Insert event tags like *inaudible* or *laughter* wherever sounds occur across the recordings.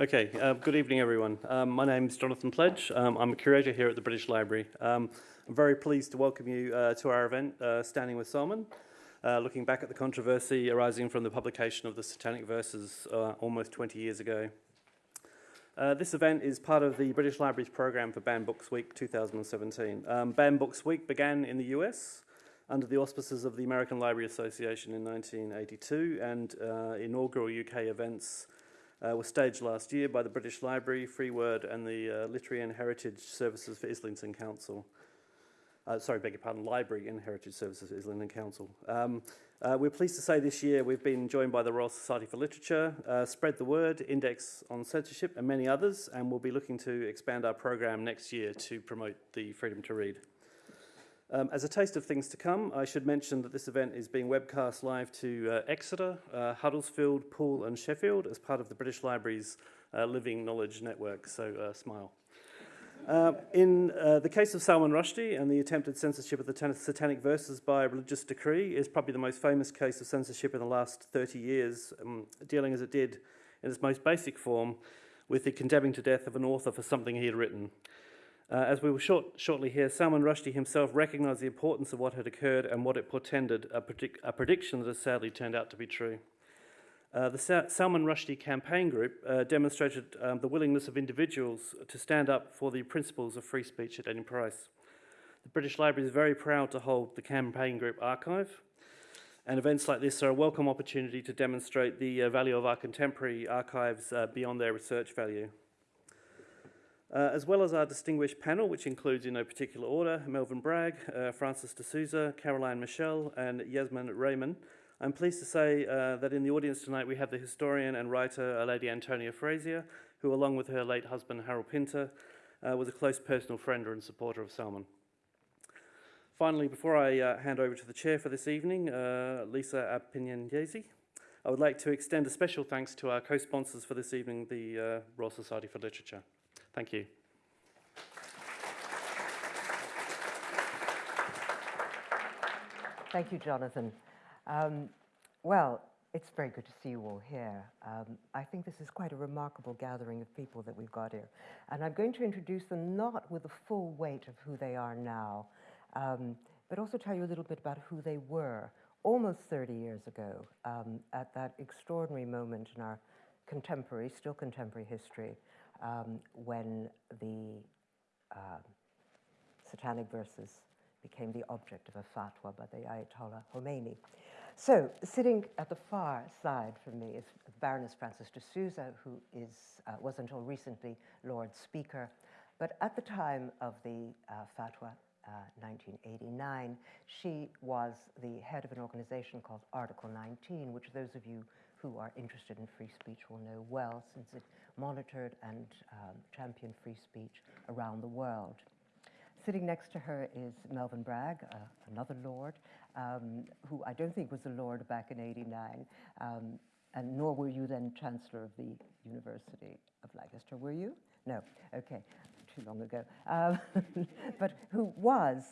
Okay, uh, good evening everyone. Um, my name is Jonathan Pledge. Um, I'm a curator here at the British Library. Um, I'm very pleased to welcome you uh, to our event, uh, Standing with Salman, uh, looking back at the controversy arising from the publication of the Satanic Verses uh, almost 20 years ago. Uh, this event is part of the British Library's program for Banned Books Week 2017. Um, Banned Books Week began in the US under the auspices of the American Library Association in 1982 and inaugural UK events uh, was staged last year by the British Library, Free Word and the uh, Literary and Heritage Services for Islington Council. Uh, sorry, beg your pardon, Library and Heritage Services for Islington Council. Um, uh, we're pleased to say this year we've been joined by the Royal Society for Literature, uh, Spread the Word, Index on Censorship and many others and we'll be looking to expand our program next year to promote the freedom to read. Um, as a taste of things to come, I should mention that this event is being webcast live to uh, Exeter, uh, Huddersfield, Poole and Sheffield as part of the British Library's uh, Living Knowledge Network, so uh, smile. Uh, in uh, the case of Salman Rushdie and the attempted censorship of the Satanic Verses by religious decree is probably the most famous case of censorship in the last 30 years, um, dealing as it did in its most basic form with the condemning to death of an author for something he had written. Uh, as we will short, shortly hear, Salman Rushdie himself recognized the importance of what had occurred and what it portended, a, predic a prediction that has sadly turned out to be true. Uh, the Sa Salman Rushdie campaign group uh, demonstrated um, the willingness of individuals to stand up for the principles of free speech at any price. The British Library is very proud to hold the campaign group archive, and events like this are a welcome opportunity to demonstrate the uh, value of our contemporary archives uh, beyond their research value. Uh, as well as our distinguished panel, which includes in no particular order, Melvyn Bragg, uh, Frances D'Souza, Caroline Michel, and Yasmin Rehman. I'm pleased to say uh, that in the audience tonight we have the historian and writer, uh, Lady Antonia Fraser, who along with her late husband, Harold Pinter, uh, was a close personal friend and supporter of Salman. Finally, before I uh, hand over to the chair for this evening, Lisa Appignanesi, I would like to extend a special thanks to our co-sponsors for this evening, the Royal Society for Literature. Thank you. Thank you, Jonathan. Um, well, it's very good to see you all here. Um, I think this is quite a remarkable gathering of people that we've got here. And I'm going to introduce them not with the full weight of who they are now, um, but also tell you a little bit about who they were almost 30 years ago um, at that extraordinary moment in our contemporary, still contemporary history, um, when the uh, satanic verses became the object of a fatwa by the Ayatollah Khomeini. So, sitting at the far side from me is Baroness Frances D'Souza, who is, uh, was until recently Lord Speaker. But at the time of the uh, fatwa, 1989, uh, she was the head of an organization called Article 19, which those of you who are interested in free speech will know well, since it monitored and um, championed free speech around the world. Sitting next to her is Melvyn Bragg, uh, another Lord, um, who I don't think was a Lord back in 89, um, and nor were you then Chancellor of the University of Lancaster, were you? No, okay, too long ago. Um, *laughs* but who was,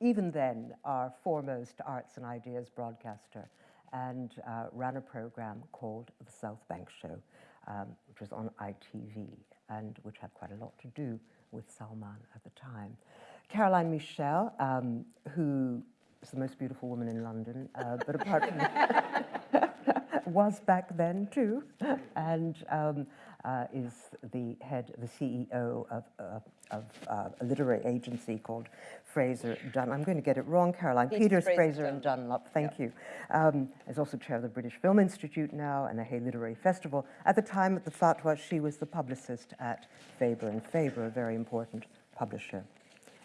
even then, our foremost arts and ideas broadcaster and uh, ran a program called The South Bank Show, um, which was on ITV and which had quite a lot to do with Salman at the time. Caroline Michel, um, who is the most beautiful woman in London, uh, but apart from that, *laughs* *laughs* was back then too, and um, uh, is the head, the CEO of, uh, of uh, a literary agency called Fraser Dunn. I'm going to get it wrong, Caroline. Peter Peters, Fraser, Fraser and Dunlop. Thank you. Um, is also chair of the British Film Institute now and the Hay Literary Festival. At the time of the fatwa, she was the publicist at Faber and Faber, a very important publisher.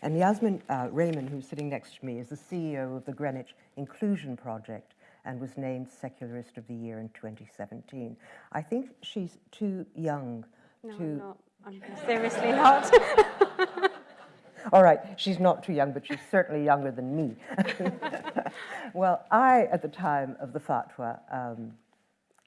And Yasmin uh, Rehman, who's sitting next to me, is the CEO of the Greenwich Inclusion Project and was named Secularist of the Year in 2017. I think she's too young no, to... I'm not. I'm seriously not. *laughs* All right, she's not too young, but she's certainly younger than me. *laughs* well, I, at the time of the fatwa, um,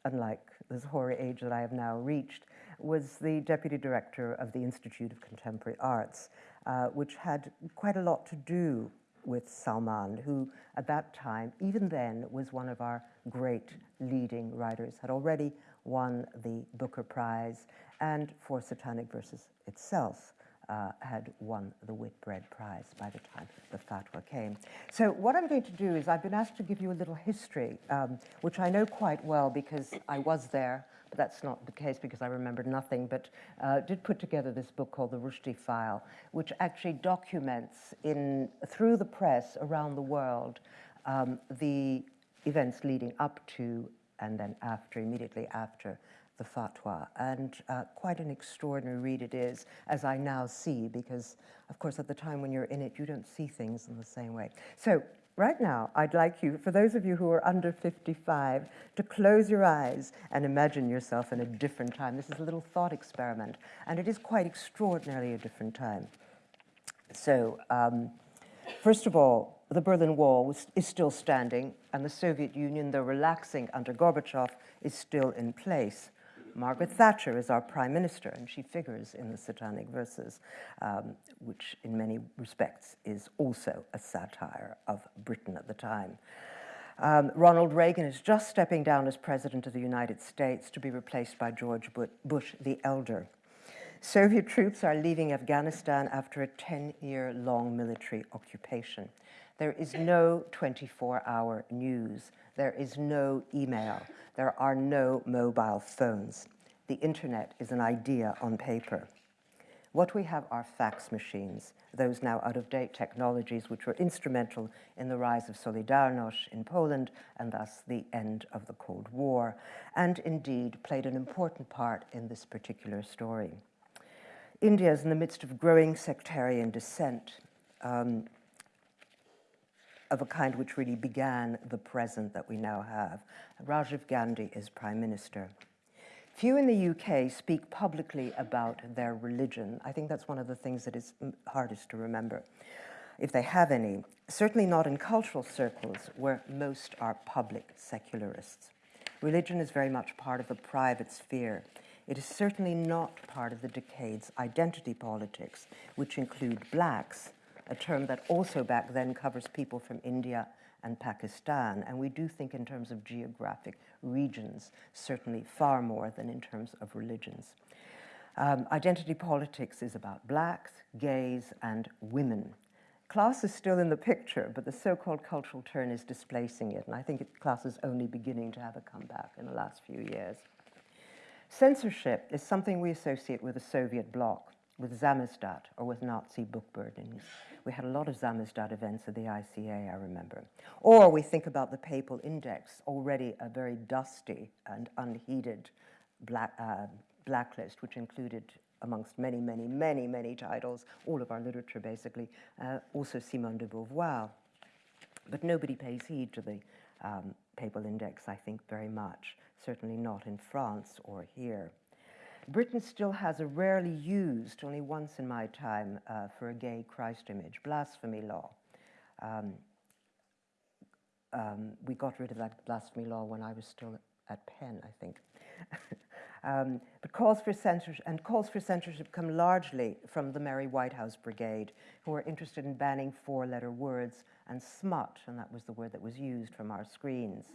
unlike this hoary age that I have now reached, was the deputy director of the Institute of Contemporary Arts, uh, which had quite a lot to do with Salman, who at that time, even then, was one of our great leading writers, had already won the Booker Prize, and for Satanic Verses itself, uh, had won the Whitbread Prize by the time the fatwa came. So what I'm going to do is I've been asked to give you a little history, um, which I know quite well because I was there, but that's not the case because I remembered nothing, but uh, did put together this book called The Rushdie File, which actually documents in, through the press around the world um, the events leading up to and then after, immediately after the fatwa. And uh, quite an extraordinary read it is, as I now see, because, of course, at the time when you're in it, you don't see things in the same way. So, right now, I'd like you, for those of you who are under 55, to close your eyes and imagine yourself in a different time. This is a little thought experiment, and it is quite extraordinarily a different time. So, um, first of all, the Berlin Wall was, is still standing, and the Soviet Union, though relaxing under Gorbachev, is still in place. Margaret Thatcher is our prime minister, and she figures in the Satanic Verses, um, which in many respects is also a satire of Britain at the time. Um, Ronald Reagan is just stepping down as president of the United States to be replaced by George Bush the Elder. Soviet troops are leaving Afghanistan after a 10 year long military occupation. There is no 24 hour news. There is no email. There are no mobile phones. The internet is an idea on paper. What we have are fax machines, those now out of date technologies which were instrumental in the rise of Solidarność in Poland and thus the end of the Cold War, and indeed played an important part in this particular story. India is in the midst of growing sectarian dissent. Um, of a kind which really began the present that we now have. Rajiv Gandhi is prime minister. Few in the UK speak publicly about their religion. I think that's one of the things that is hardest to remember, if they have any. Certainly not in cultural circles where most are public secularists. Religion is very much part of the private sphere. It is certainly not part of the decade's identity politics, which include blacks, a term that also back then covers people from India and Pakistan. And we do think in terms of geographic regions, certainly far more than in terms of religions. Um, identity politics is about blacks, gays, and women. Class is still in the picture, but the so called cultural turn is displacing it. And I think it, class is only beginning to have a comeback in the last few years. Censorship is something we associate with the Soviet bloc with Samizdat or with Nazi book burnings. We had a lot of Samizdat events at the ICA, I remember. Or we think about the Papal Index, already a very dusty and unheeded black, uh, blacklist, which included, amongst many, many, many, many titles, all of our literature basically, uh, also Simone de Beauvoir. But nobody pays heed to the um, Papal Index, I think, very much, certainly not in France or here. Britain still has a rarely used, only once in my time, uh, for a gay Christ image, blasphemy law. Um, um, we got rid of that blasphemy law when I was still at PEN, I think. *laughs* um, but calls for censorship and calls for censorship come largely from the Mary Whitehouse Brigade, who are interested in banning four-letter words and smut, and that was the word that was used from our screens.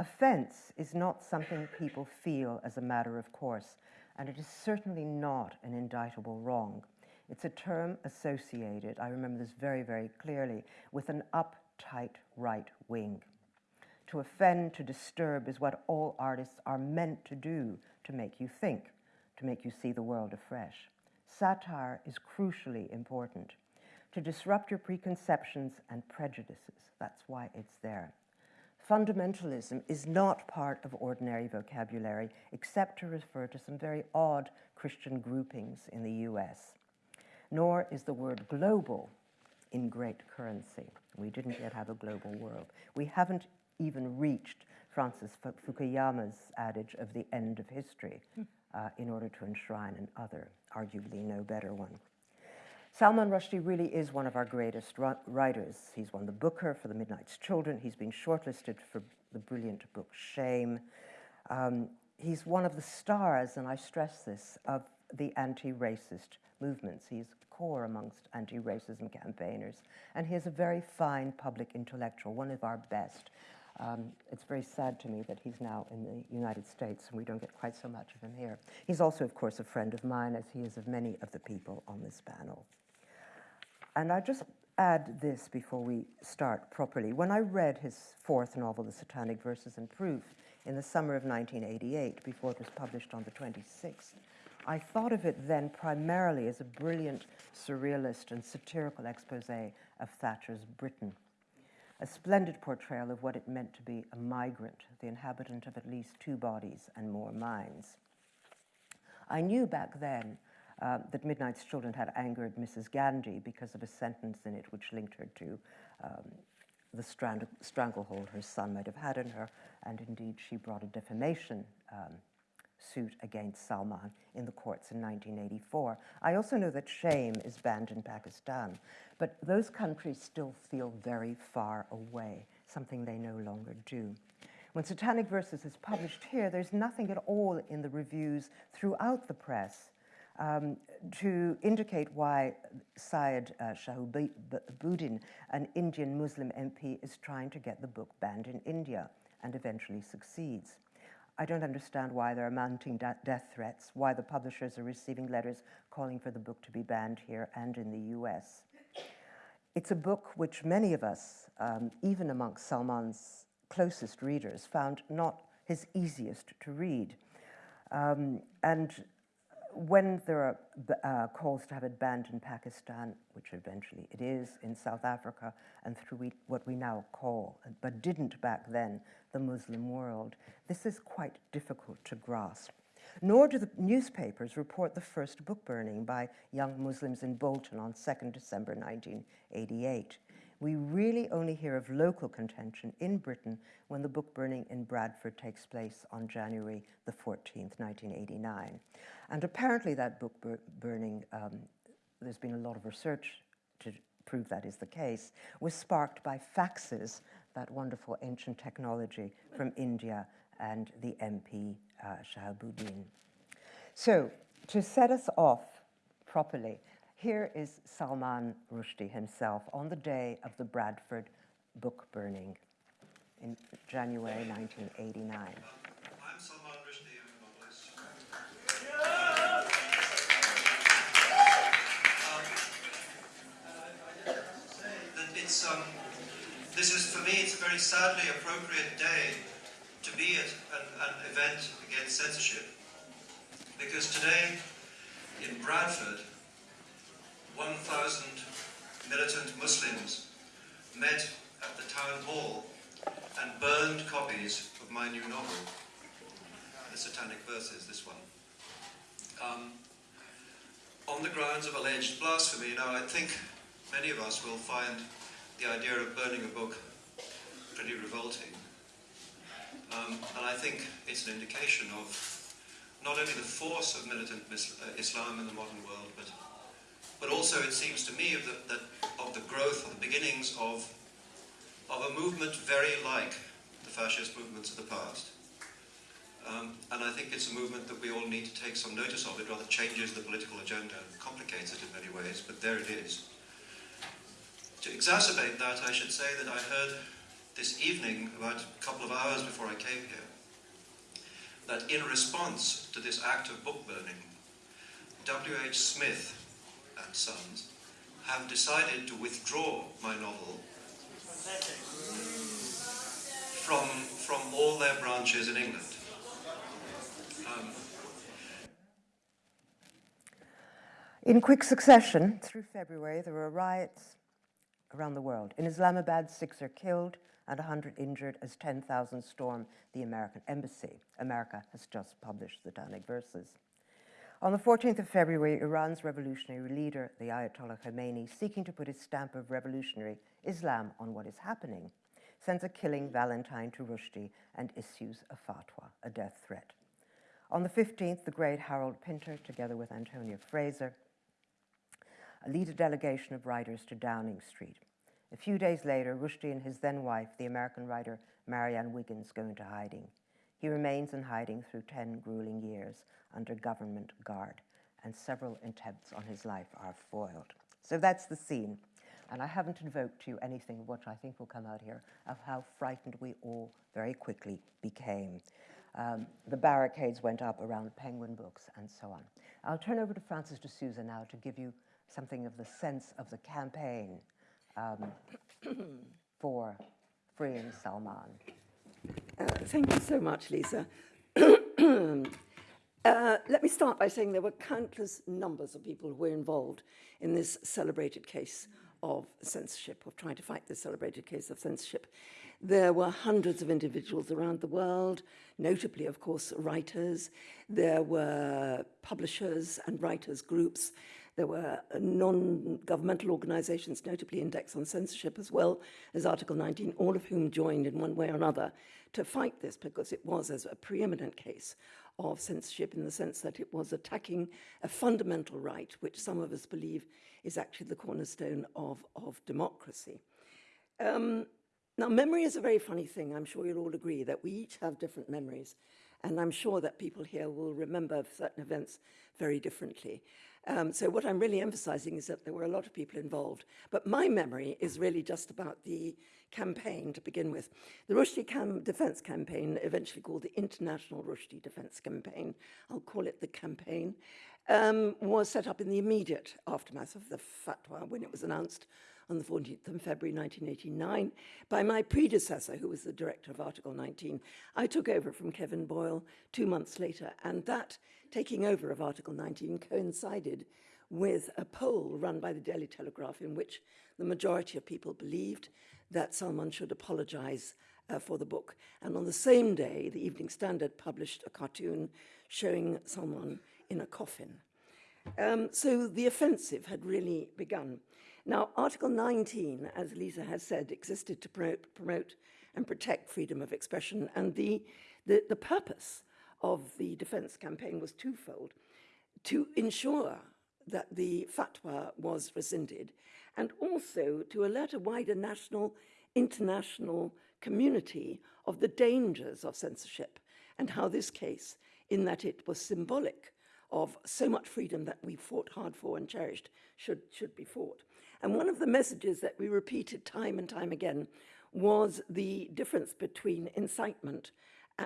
Offense is not something people feel as a matter of course, and it is certainly not an indictable wrong. It's a term associated, I remember this very, very clearly, with an uptight right wing. To offend, to disturb is what all artists are meant to do to make you think, to make you see the world afresh. Satire is crucially important. To disrupt your preconceptions and prejudices, that's why it's there fundamentalism is not part of ordinary vocabulary, except to refer to some very odd Christian groupings in the US. Nor is the word global in great currency. We didn't yet have a global world. We haven't even reached Francis Fukuyama's adage of the end of history uh, in order to enshrine an other, arguably no better one. Salman Rushdie really is one of our greatest writers. He's won the Booker for The Midnight's Children. He's been shortlisted for the brilliant book Shame. Um, he's one of the stars, and I stress this, of the anti-racist movements. He's core amongst anti racism campaigners, and he is a very fine public intellectual, one of our best. Um, it's very sad to me that he's now in the United States and we don't get quite so much of him here. He's also, of course, a friend of mine, as he is of many of the people on this panel. And I just add this before we start properly. When I read his fourth novel, The Satanic Verses and Proof, in the summer of 1988, before it was published on the 26th, I thought of it then primarily as a brilliant surrealist and satirical expose of Thatcher's Britain a splendid portrayal of what it meant to be a migrant, the inhabitant of at least two bodies and more minds. I knew back then uh, that Midnight's Children had angered Mrs. Gandhi because of a sentence in it which linked her to um, the stranglehold her son might have had in her, and indeed she brought a defamation um, suit against Salman in the courts in 1984. I also know that shame is banned in Pakistan, but those countries still feel very far away, something they no longer do. When Satanic Verses is published here, there's nothing at all in the reviews throughout the press um, to indicate why Syed uh, Shahabuddin, an Indian Muslim MP, is trying to get the book banned in India and eventually succeeds. I don't understand why there are mounting death threats, why the publishers are receiving letters calling for the book to be banned here and in the US. It's a book which many of us, um, even amongst Salman's closest readers, found not his easiest to read. Um, and when there are uh, calls to have it banned in Pakistan, which eventually it is, in South Africa, and through what we now call, but didn't back then, the Muslim world, this is quite difficult to grasp. Nor do the newspapers report the first book burning by young Muslims in Bolton on 2nd December 1988 we really only hear of local contention in Britain when the book burning in Bradford takes place on January the 14th, 1989. And apparently, that book bur- burning, um, there's been a lot of research to prove that is the case, was sparked by faxes, that wonderful ancient technology from India and the MP uh, Shahabuddin. So, to set us off properly, here is Salman Rushdie himself on the day of the Bradford book burning in January 1989. I'm Salman Rushdie, I'm a novelist. Um, it's, um, this is, for me, it's a very sadly appropriate day to be at an, an event against censorship because today in Bradford, 1,000 militant Muslims met at the town hall and burned copies of my new novel, The Satanic Verses, this one. Um, on the grounds of alleged blasphemy. Now, I think many of us will find the idea of burning a book pretty revolting. Um, and I think it's an indication of not only the force of militant uh, Islam in the modern world, but but also it seems to me of the, that, of the growth, of the beginnings of, of a movement very like the fascist movements of the past. Um, and I think it's a movement that we all need to take some notice of. It rather changes the political agenda, complicates it in many ways, but there it is. To exacerbate that, I should say that I heard this evening, about a couple of hours before I came here, that in response to this act of book burning, W.H. Smith, and Sons have decided to withdraw my novel from, from all their branches in England. Um, in quick succession, through February, there were riots around the world. In Islamabad, six are killed and 100 injured as 10,000 storm the American embassy. America has just published the Satanic Verses. On the 14th of February, Iran's revolutionary leader, the Ayatollah Khomeini, seeking to put his stamp of revolutionary Islam on what is happening, sends a killing Valentine to Rushdie and issues a fatwa, a death threat. On the 15th, the great Harold Pinter, together with Antonia Fraser, lead a delegation of writers to Downing Street. A few days later, Rushdie and his then wife, the American writer Marianne Wiggins, go into hiding. He remains in hiding through 10 grueling years under government guard and several attempts on his life are foiled. So that's the scene. And I haven't invoked to you anything which I think will come out here of how frightened we all very quickly became. Um, the barricades went up around Penguin Books and so on. I'll turn over to Frances D'Souza now to give you something of the sense of the campaign um, *coughs* for freeing Salman. Uh, thank you so much, Lisa. *clears throat* Uh, let me start by saying there were countless numbers of people who were involved in this celebrated case of censorship, of trying to fight this celebrated case of censorship. There were hundreds of individuals around the world, notably, of course, writers. There were publishers and writers groups. There were non-governmental organizations, notably Index on Censorship, as well as Article 19, all of whom joined in one way or another to fight this because it was as a preeminent case of censorship in the sense that it was attacking a fundamental right, which some of us believe is actually the cornerstone of, of democracy. Um, now, memory is a very funny thing. I'm sure you'll all agree that we each have different memories. And I'm sure that people here will remember certain events very differently. Um, so what I'm really emphasizing is that there were a lot of people involved. But my memory is really just about the campaign to begin with. The Rushdie cam Defense Campaign, eventually called the International Rushdie Defense Campaign, I'll call it the campaign, um, was set up in the immediate aftermath of the fatwa when it was announced on the 14th of February 1989 by my predecessor, who was the director of Article 19. I took over from Kevin Boyle two months later, and that taking over of Article 19 coincided with a poll run by the Daily Telegraph in which the majority of people believed that Salman should apologize uh, for the book. And on the same day, the Evening Standard published a cartoon showing Salman in a coffin. Um, so the offensive had really begun. Now, Article 19, as Lisa has said, existed to promote, promote and protect freedom of expression, and the, the, the purpose of the defense campaign was twofold to ensure that the fatwa was rescinded and also to alert a wider national, international community of the dangers of censorship and how this case, in that it was symbolic of so much freedom that we fought hard for and cherished, should, should be fought. And one of the messages that we repeated time and time again was the difference between incitement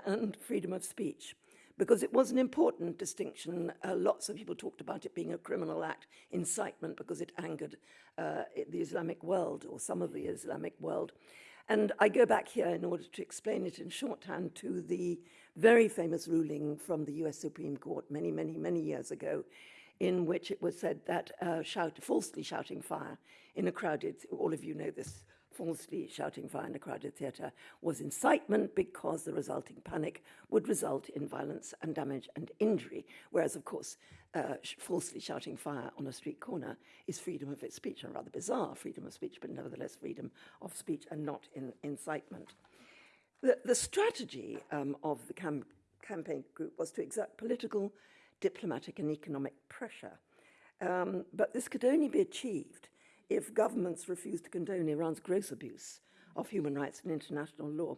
and freedom of speech because it was an important distinction. Uh, lots of people talked about it being a criminal act, incitement, because it angered uh, the Islamic world or some of the Islamic world. And I go back here in order to explain it in shorthand to the very famous ruling from the US Supreme Court many, many, many years ago in which it was said that uh, shout, falsely shouting fire in a crowded, all of you know this, falsely shouting fire in a crowded theatre was incitement because the resulting panic would result in violence and damage and injury. Whereas, of course, uh, sh falsely shouting fire on a street corner is freedom of speech, a rather bizarre freedom of speech, but nevertheless freedom of speech and not in incitement. The, the strategy um, of the cam campaign group was to exert political diplomatic and economic pressure. Um, but this could only be achieved if governments refused to condone Iran's gross abuse of human rights and international law.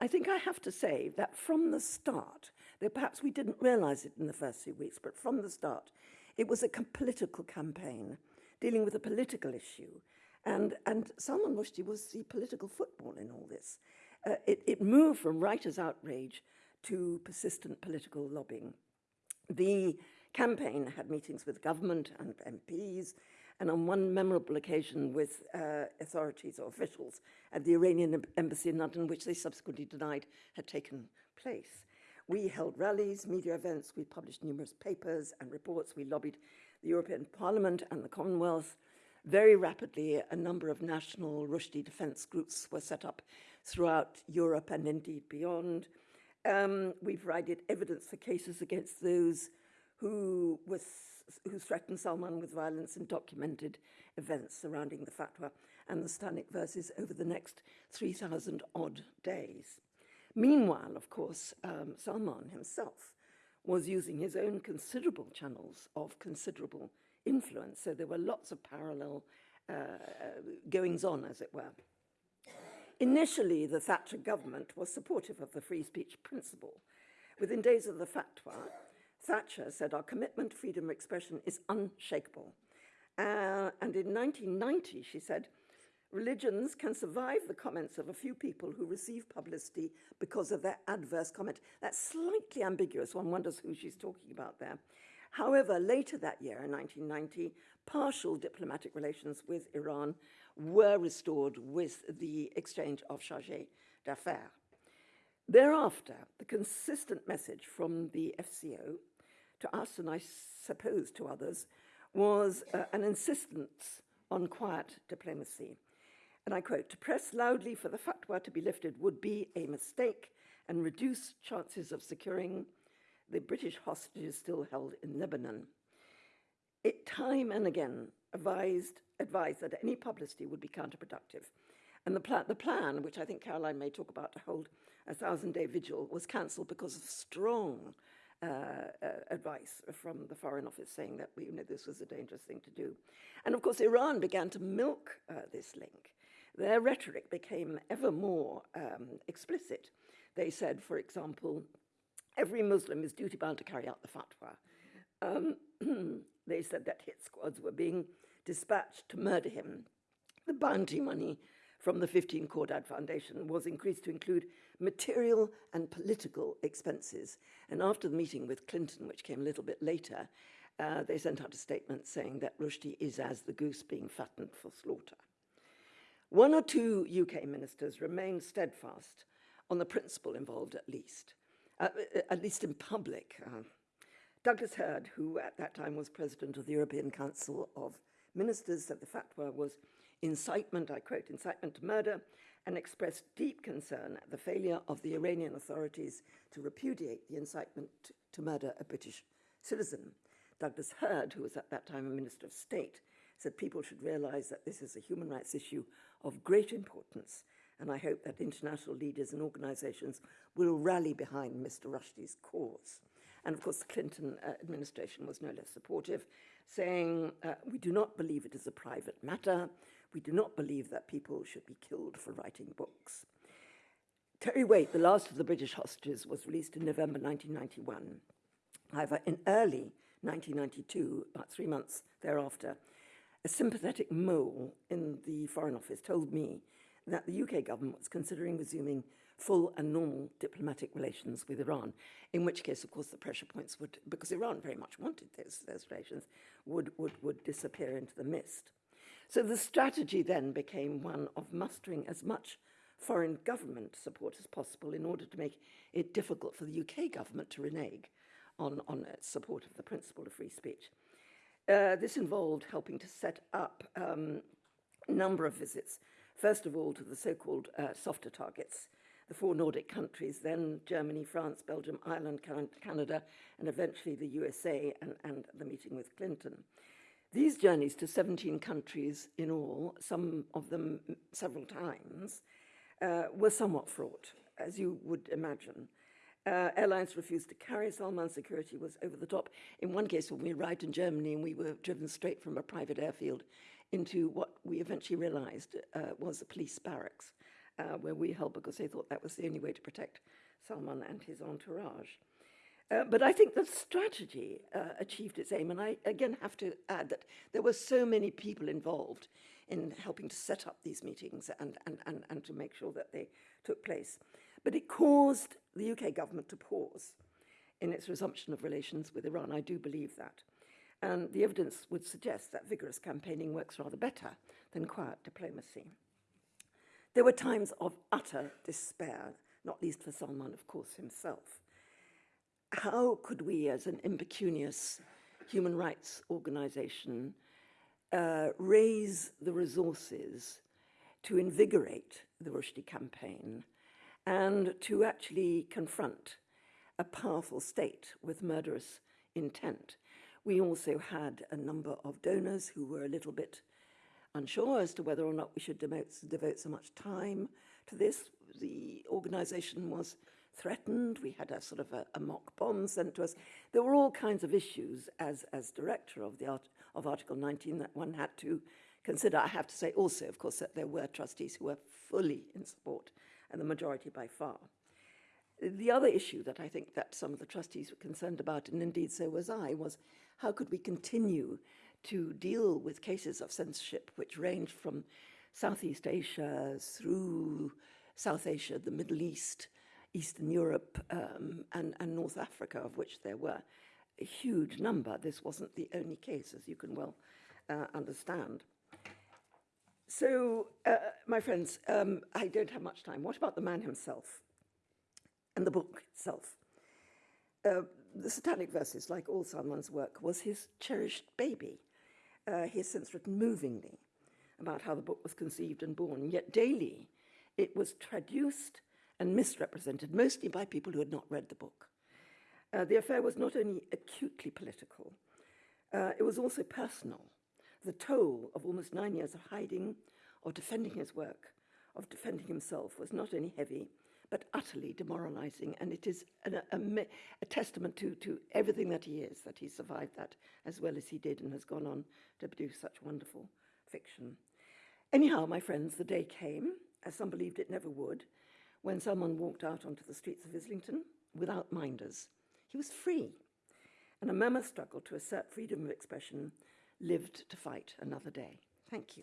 I think I have to say that from the start, though perhaps we didn't realize it in the first few weeks, but from the start, it was a political campaign dealing with a political issue. And, and Salman Rushdie was the political football in all this. Uh, it, it moved from writers' outrage to persistent political lobbying. The campaign had meetings with government and MPs, and on one memorable occasion with uh, authorities or officials at the Iranian embassy in London, which they subsequently denied had taken place. We held rallies, media events, we published numerous papers and reports, we lobbied the European Parliament and the Commonwealth. Very rapidly, a number of national Rushdie defense groups were set up throughout Europe and indeed beyond. Um, we've provided evidence for cases against those who, was, who threatened Salman with violence and documented events surrounding the fatwa and the Stanic verses over the next 3,000 odd days. Meanwhile, of course, um, Salman himself was using his own considerable channels of considerable influence, so there were lots of parallel uh, goings on, as it were. Initially, the Thatcher government was supportive of the free speech principle. Within days of the fatwa, Thatcher said, Our commitment to freedom of expression is unshakable. Uh, and in 1990, she said, Religions can survive the comments of a few people who receive publicity because of their adverse comment. That's slightly ambiguous. One wonders who she's talking about there. However, later that year, in 1990, partial diplomatic relations with Iran were restored with the exchange of chargés d'affaires. Thereafter, the consistent message from the FCO to us, and I suppose to others, was uh, an insistence on quiet diplomacy. And I quote, to press loudly for the fatwa to be lifted would be a mistake and reduce chances of securing the British hostages still held in Lebanon. It time and again advised, advised that any publicity would be counterproductive. And the, pla- the plan, which I think Caroline may talk about, to hold a thousand day vigil was cancelled because of strong uh, uh, advice from the Foreign Office saying that you know, this was a dangerous thing to do. And of course, Iran began to milk uh, this link. Their rhetoric became ever more um, explicit. They said, for example, every Muslim is duty bound to carry out the fatwa. Um, *clears throat* they said that hit squads were being dispatched to murder him. The bounty money from the 15 Khordad Foundation was increased to include material and political expenses. And after the meeting with Clinton, which came a little bit later, uh, they sent out a statement saying that Rushdie is as the goose being fattened for slaughter. One or two UK ministers remained steadfast on the principle involved, at least, uh, at least in public. Uh, Douglas Hurd, who at that time was president of the European Council of ministers said the fatwa was incitement, I quote, incitement to murder, and expressed deep concern at the failure of the Iranian authorities to repudiate the incitement to murder a British citizen. Douglas Hurd, who was at that time a Minister of State, said people should realize that this is a human rights issue of great importance and I hope that international leaders and organizations will rally behind Mr Rushdie's cause. And of course, the Clinton uh, administration was no less supportive, saying, uh, We do not believe it is a private matter. We do not believe that people should be killed for writing books. Terry Waite, the last of the British hostages, was released in November 1991. However, in early 1992, about three months thereafter, a sympathetic mole in the Foreign Office told me that the UK government was considering resuming full and normal diplomatic relations with Iran, in which case, of course, the pressure points would, because Iran very much wanted those, those relations, would, would, would disappear into the mist. So the strategy then became one of mustering as much foreign government support as possible in order to make it difficult for the UK government to renege on, on its support of the principle of free speech. Uh, this involved helping to set up um, a number of visits, first of all to the so-called uh, softer targets, the four Nordic countries, then Germany, France, Belgium, Ireland, Canada, and eventually the USA and, and the meeting with Clinton. These journeys to 17 countries in all, some of them several times, uh, were somewhat fraught, as you would imagine. Uh, airlines refused to carry Salman security was over the top. In one case, when we arrived in Germany and we were driven straight from a private airfield into what we eventually realized uh, was a police barracks, uh, where we held because they thought that was the only way to protect Salman and his entourage. Uh, but I think the strategy uh, achieved its aim, and I again have to add that there were so many people involved in helping to set up these meetings and, and, and, and to make sure that they took place. But it caused the UK government to pause in its resumption of relations with Iran. I do believe that. And the evidence would suggest that vigorous campaigning works rather better than quiet diplomacy. There were times of utter despair, not least for Salman, of course, himself. How could we, as an impecunious human rights organization, uh, raise the resources to invigorate the Rushdie campaign and to actually confront a powerful state with murderous intent. We also had a number of donors who were a little bit unsure as to whether or not we should devote, so much time to this. The organization was threatened. We had a sort of a, a, mock bomb sent to us. There were all kinds of issues as, as director of, the art, of Article 19 that one had to consider. I have to say also, of course, that there were trustees who were fully in support, and the majority by far. The other issue that I think that some of the trustees were concerned about, and indeed so was I, was how could we continue to deal with cases of censorship which ranged from Southeast Asia through South Asia, the Middle East, Eastern Europe, um, and, and North Africa, of which there were a huge number. This wasn't the only case, as you can well uh, understand. So, uh, my friends, um, I don't have much time. What about the man himself and the book itself? Uh, the Satanic Verses, like all Salman's work, was his cherished baby. Uh, he has since written movingly about how the book was conceived and born, yet daily it was traduced and misrepresented, mostly by people who had not read the book. Uh, the affair was not only acutely political, uh, it was also personal. The toll of almost nine years of hiding, of defending his work, of defending himself was not only heavy, but utterly demoralizing. And it is an, a, a, testament to, to everything that he is, that he survived that as well as he did and has gone on to produce such wonderful fiction. Anyhow, my friends, the day came, as some believed it never would, when someone walked out onto the streets of Islington without minders. He was free. And a mammoth struggle to assert freedom of expression lived to fight another day. Thank you.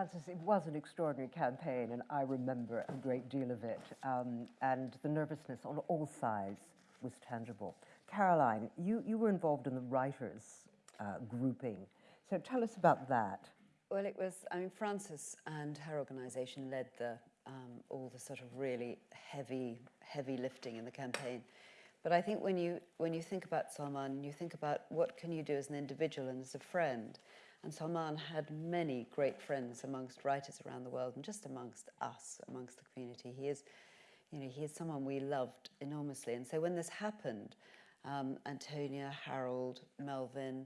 Well, Frances, it was an extraordinary campaign, and I remember a great deal of it. Um, and the nervousness on all sides was tangible. Caroline, you, you were involved in the writers uh, grouping. So tell us about that. Well, it was, I mean, Frances and her organisation led the, um, all the sort of really heavy, heavy lifting in the campaign. But I think when you, when you think about Salman, you think about what can you do as an individual and as a friend. And Salman had many great friends amongst writers around the world and just amongst us, amongst the community. He is, you know, he is someone we loved enormously. And so when this happened, um, Antonia, Harold, Melvyn,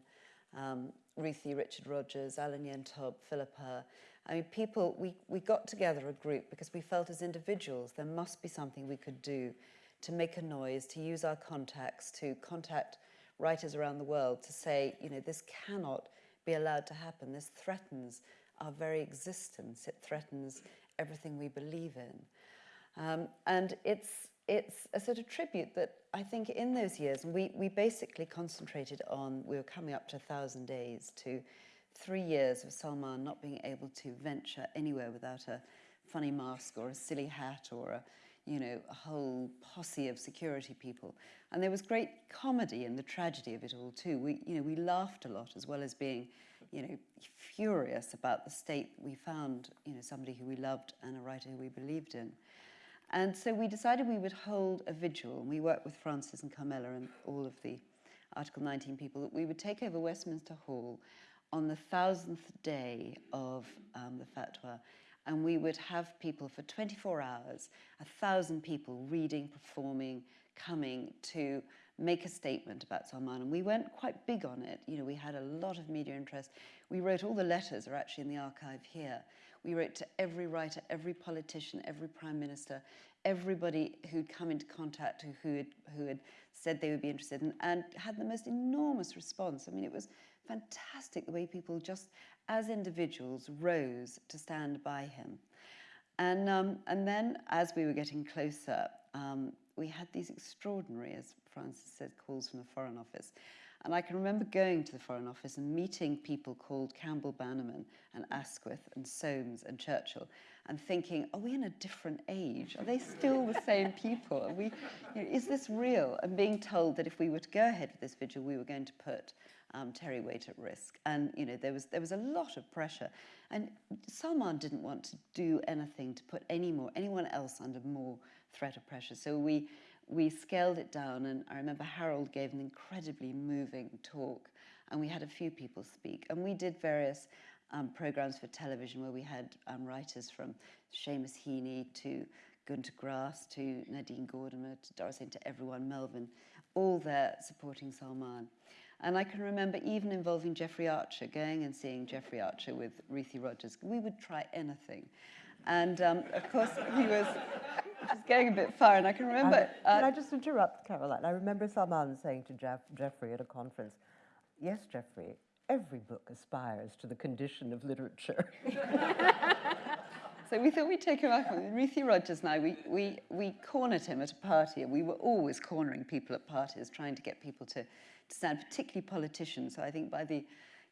um, Ruthie, Richard Rogers, Alan Yentob, Philippa. I mean, people, we, we got together a group because we felt as individuals there must be something we could do to make a noise, to use our contacts, to contact writers around the world to say, you know, this cannot be allowed to happen. This threatens our very existence. It threatens everything we believe in. Um, and it's, it's a sort of tribute that I think in those years, we, we basically concentrated on, we were coming up to a thousand days to three years of Salman not being able to venture anywhere without a funny mask or a silly hat or a, you know, a whole posse of security people. And there was great comedy in the tragedy of it all too. We, you know, we laughed a lot as well as being, you know, furious about the state we found, you know, somebody who we loved and a writer who we believed in. And so we decided we would hold a vigil, and we worked with Frances and Carmela and all of the Article 19 people, that we would take over Westminster Hall on the thousandth day of um, the fatwa, and we would have people for 24 hours, a thousand people reading, performing, coming to make a statement about Salman. And we went quite big on it. You know, we had a lot of media interest. We wrote all the letters are actually in the archive here. We wrote to every writer, every politician, every prime minister, everybody who'd come into contact who, who, had, who had said they would be interested in, and had the most enormous response. I mean, it was fantastic the way people just, as individuals, rose to stand by him. And, um, and then, as we were getting closer, um, we had these extraordinary, as Frances said, calls from the Foreign Office. And I can remember going to the Foreign Office and meeting people called Campbell Bannerman and Asquith and Soames and Churchill and thinking, are we in a different age? Are they still the same people? Are we, you know, is this real? And being told that if we were to go ahead with this vigil, we were going to put um, Terry Waite at risk. And you know, there was, there was a lot of pressure. And Salman didn't want to do anything to put any more, anyone else under more threat of pressure. So we, we scaled it down, and I remember Harold gave an incredibly moving talk, and we had a few people speak. And we did various um, programs for television where we had um, writers from Seamus Heaney to Gunter Grass to Nadine Gordimer to Doris to everyone, Melvyn, all there supporting Salman. And I can remember even involving Jeffrey Archer, going and seeing Jeffrey Archer with Ruthie Rogers. We would try anything. And um, of course, he was *laughs* just going a bit far. And I can remember. Uh, can I just interrupt, Caroline? I remember Salman saying to Jeff, Jeffrey at a conference, Yes, Jeffrey, every book aspires to the condition of literature. *laughs* So we thought we'd take him up Ruthie Rogers and I, we, we, we cornered him at a party, and we were always cornering people at parties, trying to get people to stand, particularly politicians. So I think by the,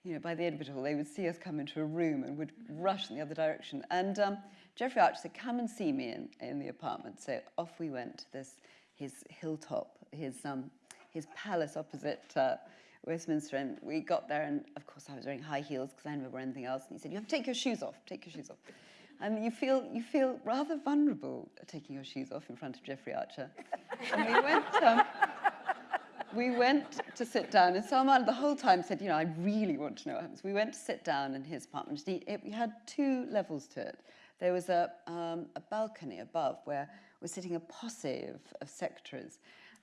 you know, by the end of it all, they would see us come into a room and would rush in the other direction. And um, Jeffrey Archer said, come and see me in, in the apartment. So off we went to this, his hilltop, his, um, his palace opposite uh, Westminster. And we got there, and of course I was wearing high heels because I never wear anything else. And he said, you have to take your shoes off, take your shoes off. And you feel, you feel rather vulnerable taking your shoes off in front of Jeffrey Archer. and we went, um, we went to sit down, and Salman the whole time said, you know, I really want to know what happens. We went to sit down in his apartment. He, it, we had two levels to it. There was a, um, a balcony above where was sitting a posse of, of secretaries.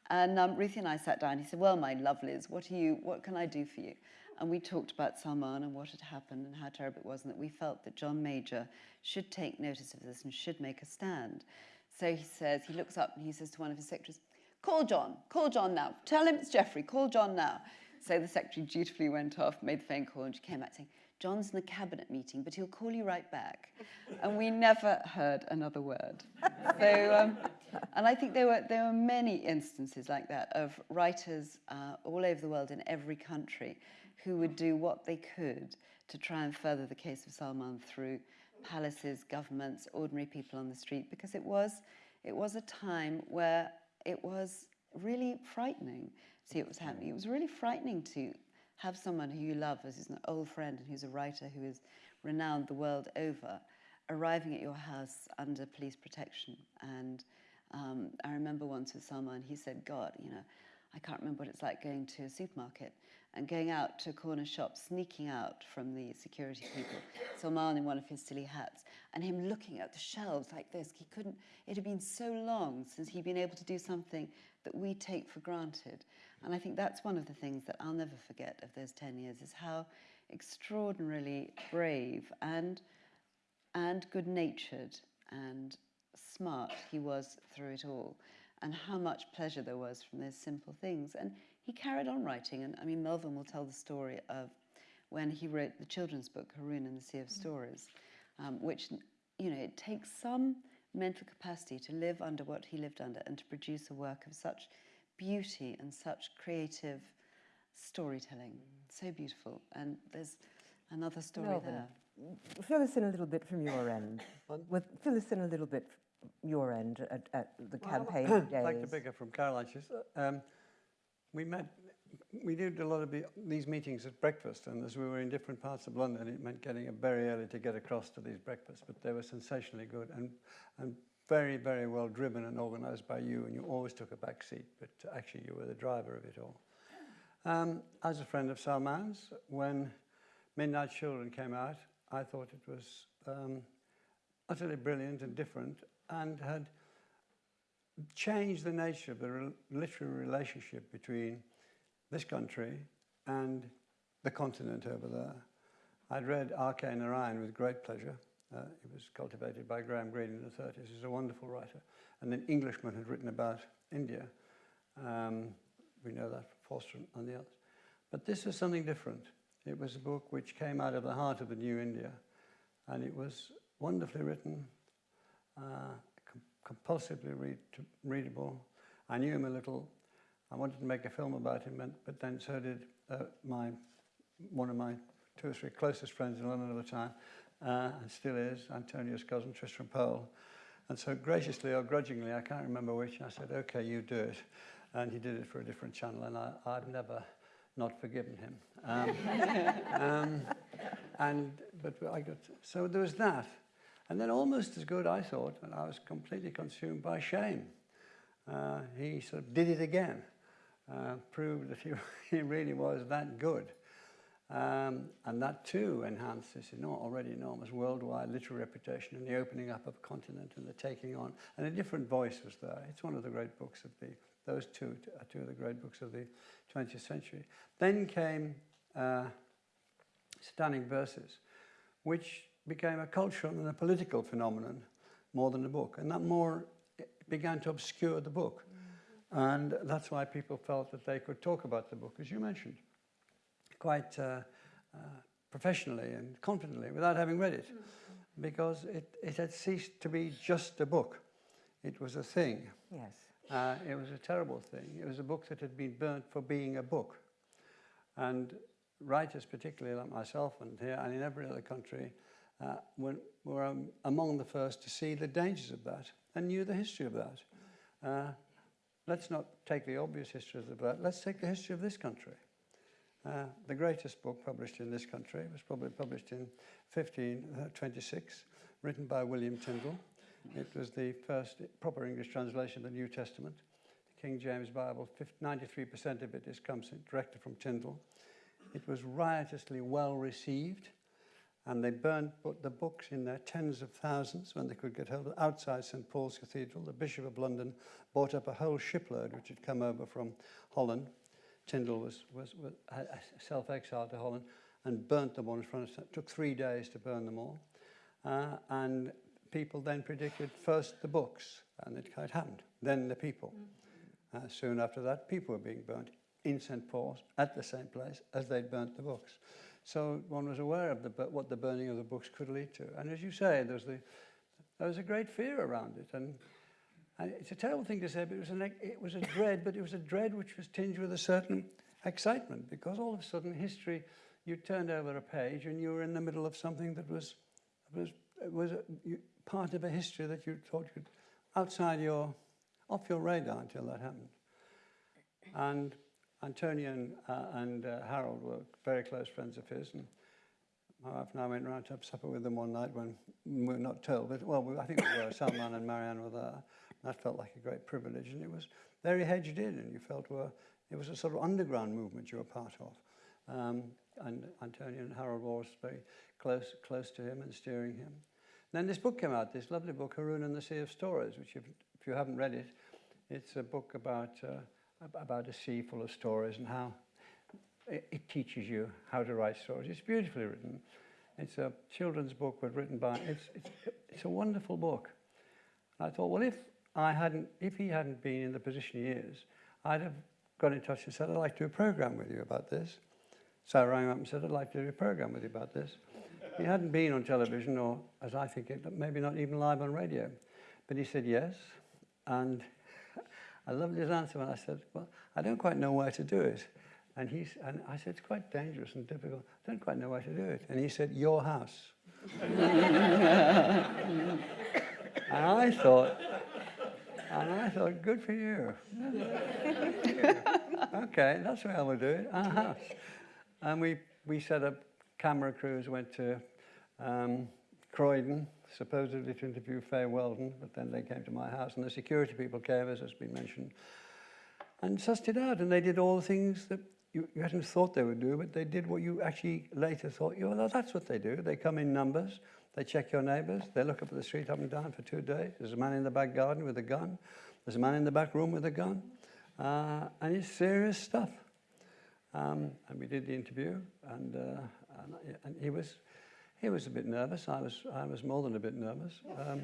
And um, Ruthie and I sat down. He said, well, my lovelies, what, are you, what can I do for you? And we talked about Salman and what had happened and how terrible it was, and that we felt that John Major should take notice of this and should make a stand. So he says, he looks up and he says to one of his secretaries, Call John, call John now. Tell him it's Jeffrey, call John now. So the secretary dutifully went off, made the phone call, and she came back saying, John's in the cabinet meeting, but he'll call you right back. and we never heard another word. So, um, and I think there were, there were many instances like that of writers uh, all over the world in every country who would do what they could to try and further the case of Salman through palaces, governments, ordinary people on the street, because it was, it was a time where it was really frightening to see what was happening. It was really frightening to have someone who you love as an old friend and who's a writer who is renowned the world over arriving at your house under police protection. And um, I remember once with someone, he said, God, you know, I can't remember what it's like going to a supermarket and going out to a corner shop, sneaking out from the security people, Salman in one of his silly hats, and him looking at the shelves like this. He couldn't, it had been so long since he'd been able to do something that we take for granted. And I think that's one of the things that I'll never forget of those 10 years is how extraordinarily brave and, and good natured and smart he was through it all, and how much pleasure there was from those simple things. And he carried on writing. And I mean, Melvyn will tell the story of when he wrote the children's book, Haroun and the Sea of Stories, um, which, you know, it takes some mental capacity to live under what he lived under and to produce a work of such beauty and such creative storytelling. So beautiful. And there's another story Melvyn, there. Fill us in a little bit from your end. *coughs* With, fill us in a little bit from your end at, at the campaign. *coughs* I'd like to pick up from Caroline. She's, um, we met, we did a lot of these meetings at breakfast, and as we were in different parts of London, it meant getting up very early to get across to these breakfasts, but they were sensationally good and, and very, very well driven and organised by you, and you always took a back seat, but actually you were the driver of it all. Um, as a friend of Salman's, when Midnight Children came out, I thought it was um, utterly brilliant and different and had changed the nature of the literary relationship between this country and the continent over there. I'd read R. K. Narayan with great pleasure. Uh, it was cultivated by Graham Greene in the 30s. He's a wonderful writer. And an Englishman had written about India. Um, we know that from Forster and the others. But this was something different. It was a book which came out of the heart of the new India. And it was wonderfully written, uh, compulsively read readable. I knew him a little. I wanted to make a film about him, but then so did uh, my one of my two or three closest friends in London at the time, uh, and still is, Antonia's cousin, Tristram Powell. And so graciously or grudgingly, I can't remember which, I said, okay, you do it. And he did it for a different channel, and I, I've never not forgiven him. Um, *laughs* um, and, but I got, so there was that. And then almost as good, I thought, and I was completely consumed by shame. Uh, he sort of did it again, uh, proved that he, *laughs* he really was that good. Um, and that too enhanced this already enormous worldwide literary reputation and the opening up of a continent and the taking on. And a different voice was there. It's one of the great books of the, those two are two of the great books of the 20th century. Then came uh, Satanic Verses, which became a cultural and a political phenomenon more than a book. And that more began to obscure the book. And that's why people felt that they could talk about the book, as you mentioned, quite uh, uh, professionally and confidently without having read it because it, it had ceased to be just a book. It was a thing. Yes. Uh, it was a terrible thing. It was a book that had been burnt for being a book. And writers, particularly like myself and here and in every other country, uh, were, um, among the first to see the dangers of that and knew the history of that. Uh, let's not take the obvious history of that. Let's take the history of this country. Uh, the greatest book published in this country was probably published in 1526, written by William Tyndale. It was the first proper English translation of the New Testament. The King James Bible, 93% of it is comes directly from Tyndale. It was riotously well received, and they burned the books in their tens of thousands when they could get hold of them. outside St Paul's Cathedral. The Bishop of London bought up a whole shipload which had come over from Holland. Tyndale was, was, was self-exiled to Holland and burnt them all in front of It took three days to burn them all. Uh, and people then predicted first the books, and it quite happened. Then the people. Uh, soon after that, people were being burnt in St. Paul's at the same place as they'd burnt the books. So one was aware of the, what the burning of the books could lead to. And as you say, there was, the, there was a great fear around it. And, and it's a terrible thing to say, but it was, an, it was a dread, but it was a dread which was tinged with a certain excitement because all of a sudden history, you turned over a page and you were in the middle of something that was, was, was a, you, part of a history that you thought you'd outside your, off your radar until that happened. And Antonia and, uh, and uh, Harold were very close friends of his, and my wife and I went round to have supper with them one night when we were not told, but well, we, I think we were. Salman and Marianne were there. That felt like a great privilege, and it was very hedged in, and you felt were it was a sort of underground movement you were part of. Um, and Antonia and Harold were very close, close to him and steering him. Then this book came out, this lovely book, Haroun and the Sea of Stories, which if, if you haven't read it, it's a book about, uh, about a sea full of stories and how it, teaches you how to write stories. It's beautifully written. It's a children's book, but written by, it's, it's, it's a wonderful book. And I thought, well, if I hadn't, if he hadn't been in the position he is, I'd have got in touch and said, I'd like to do a program with you about this. So I rang up and said, I'd like to do a program with you about this. He hadn't been on television, or as I think it, maybe not even live on radio. But he said yes. And I loved his answer when I said, Well, I don't quite know where to do it. And, he, and I said, It's quite dangerous and difficult. I don't quite know where to do it. And he said, Your house. *laughs* and I thought, and I thought, good for you. *laughs* okay, that's where we'll do it, our house. And we, we set up camera crews, went to um, Croydon, supposedly to interview Fay Weldon, but then they came to my house, and the security people came, as has been mentioned, and sussed it out. And they did all the things that you, you hadn't thought they would do, but they did what you actually later thought, you well, that's what they do. They come in numbers, they check your neighbours, they look up at the street up and down for two days. There's a man in the back garden with a gun, there's a man in the back room with a gun, uh, and it's serious stuff. Um, and we did the interview, and, uh, and, and, he was he was a bit nervous. I was I was more than a bit nervous. Um,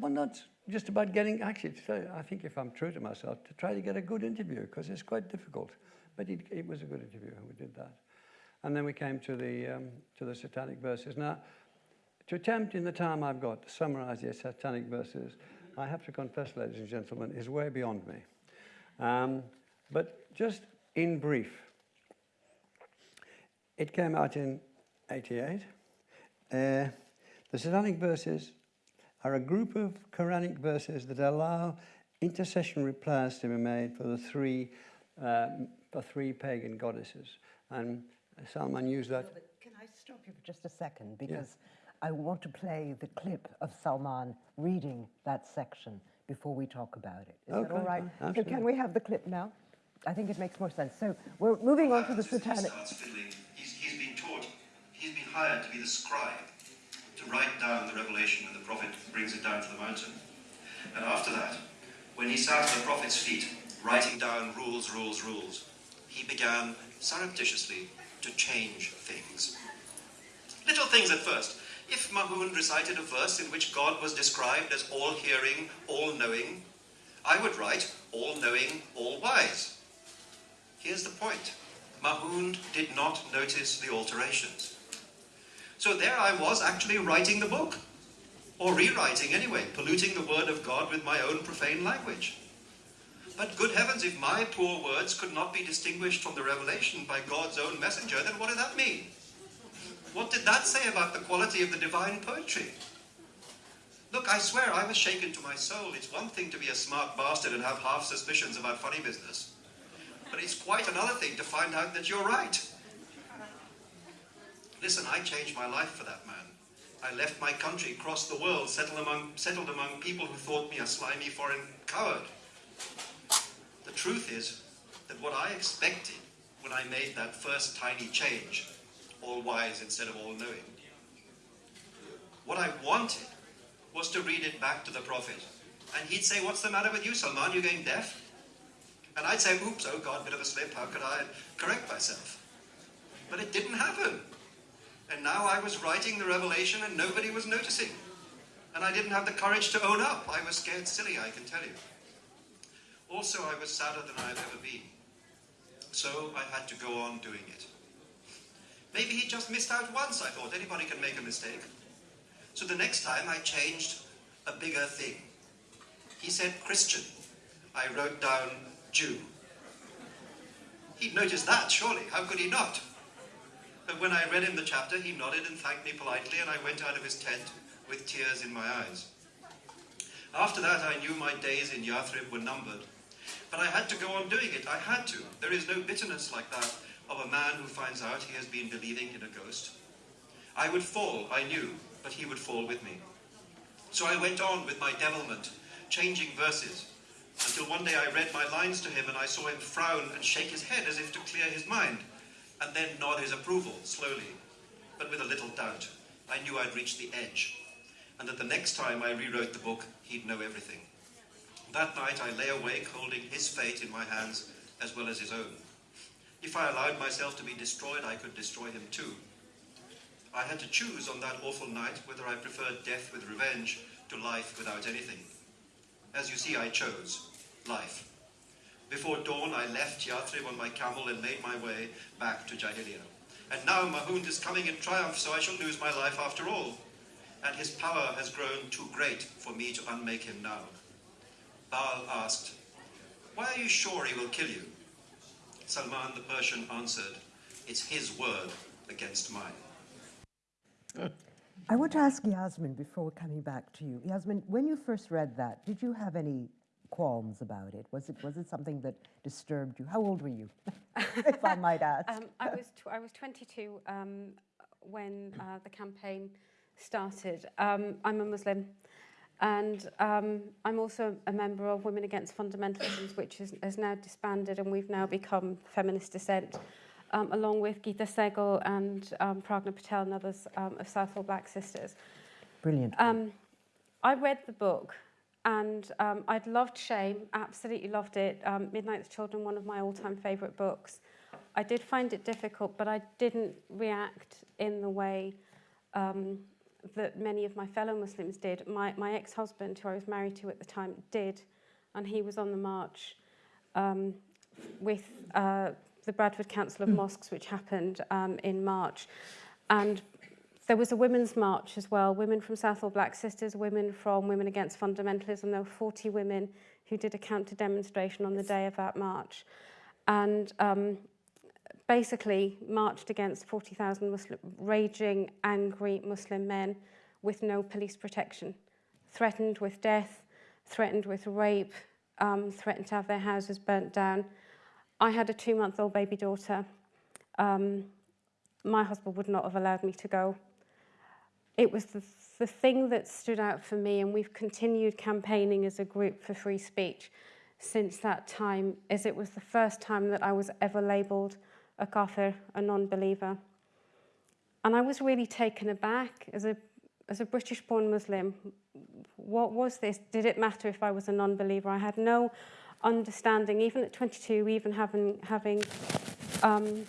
but not just about getting actually. I think if I'm true to myself, to try to get a good interview because it's quite difficult. But it, it, was a good interview, and we did that. And then we came to the um, to the satanic verses. Now, to attempt in the time I've got to summarize the satanic verses, I have to confess, ladies and gentlemen, is way beyond me. Um, but just in brief, it came out in 88. Uh, the Satanic verses are a group of Quranic verses that allow intercessionary prayers to be made for the three, uh, for three pagan goddesses. And Salman used that. Can I stop you for just a second? Because yeah. I want to play the clip of Salman reading that section before we talk about it. Is okay. that all right? Absolutely. So can we have the clip now? I think it makes more sense. So we're moving on to the satanic hired to be the scribe, to write down the revelation when the prophet brings it down to the mountain. And after that, when he sat at the prophet's feet, writing down rules, rules, rules, he began surreptitiously to change things. Little things at first. If Mahound recited a verse in which God was described as all hearing, all knowing, I would write all knowing, all wise. Here's the point Mahound did not notice the alterations. So there I was actually writing the book, or rewriting anyway, polluting the word of God with my own profane language. But good heavens, if my poor words could not be distinguished from the revelation by God's own messenger, then what did that mean? What did that say about the quality of the divine poetry? Look, I swear I was shaken to my soul. It's one thing to be a smart bastard and have half suspicions about funny business. But it's quite another thing to find out that you're right. Listen, I changed my life for that man. I left my country, crossed the world, settled among, settled among people who thought me a slimy foreign coward. The truth is that what I expected when I made that first tiny change, all wise instead of all knowing, what I wanted was to read it back to the Prophet. And he'd say, What's the matter with you, Salman? You're going deaf? And I'd say, Oops, oh God, bit of a slip. How could I correct myself? But it didn't happen. And now I was writing the revelation and nobody was noticing. And I didn't have the courage to own up. I was scared silly, I can tell you. Also, I was sadder than I've ever been. So I had to go on doing it. Maybe he just missed out once, I thought. Anybody can make a mistake. So the next time I changed a bigger thing. He said Christian. I wrote down Jew. He'd noticed that, surely. How could he not? But when I read him the chapter, he nodded and thanked me politely, and I went out of his tent with tears in my eyes. After that, I knew my days in Yathrib were numbered. But I had to go on doing it. I had to. There is no bitterness like that of a man who finds out he has been believing in a ghost. I would fall, I knew, but he would fall with me. So I went on with my devilment, changing verses, until one day I read my lines to him and I saw him frown and shake his head as if to clear his mind, and then nod his approval slowly, but with a little doubt. I knew I'd reached the edge, and that the next time I rewrote the book, he'd know everything. That night I lay awake holding his fate in my hands as well as his own. If I allowed myself to be destroyed, I could destroy him too. I had to choose on that awful night whether I preferred death with revenge to life without anything. As you see, I chose life. Before dawn, I left Yathrib on my camel and made my way back to Jahiliya. And now Mahound is coming in triumph, so I shall lose my life after all. And his power has grown too great for me to unmake him now. Baal asked, Why are you sure he will kill you? Salman the Persian answered, It's his word against mine. I want to ask Yasmin before coming back to you. Yasmin, when you first read that, did you have any qualms about it? Was it was it something that disturbed you? How old were you, *laughs* if I might ask? Um, I was I was 22 um, when uh, the campaign started. Um, I'm a Muslim, and um, I'm also a member of Women Against Fundamentalism, which is, has now disbanded, and we've now become Feminist Dissent, um, along with Gita Sahgal and um, Pragna Patel and others um, of Southall Black Sisters. Brilliant. Um, I read the book and um, I'd loved Shame, absolutely loved it. Um, Midnight's Children, one of my all-time favourite books. I did find it difficult, but I didn't react in the way um, that many of my fellow Muslims did. My, my ex-husband, who I was married to at the time, did, and he was on the march um, with uh, the Bradford Council of Mosques, which happened um, in March. And there was a women's march as well, women from Southall Black Sisters, women from Women Against Fundamentalism. There were 40 women who did a counter demonstration on the day of that march. And um, basically marched against 40,000 Muslim, raging, angry Muslim men with no police protection, threatened with death, threatened with rape, um, threatened to have their houses burnt down. I had a two-month-old baby daughter. Um, my husband would not have allowed me to go. It was the, the thing that stood out for me, and we've continued campaigning as a group for free speech since that time, as it was the first time that I was ever labelled a kafir, a non-believer. And I was really taken aback as a, as a British-born Muslim. What was this? Did it matter if I was a non-believer? I had no understanding, even at 22, even having, having um,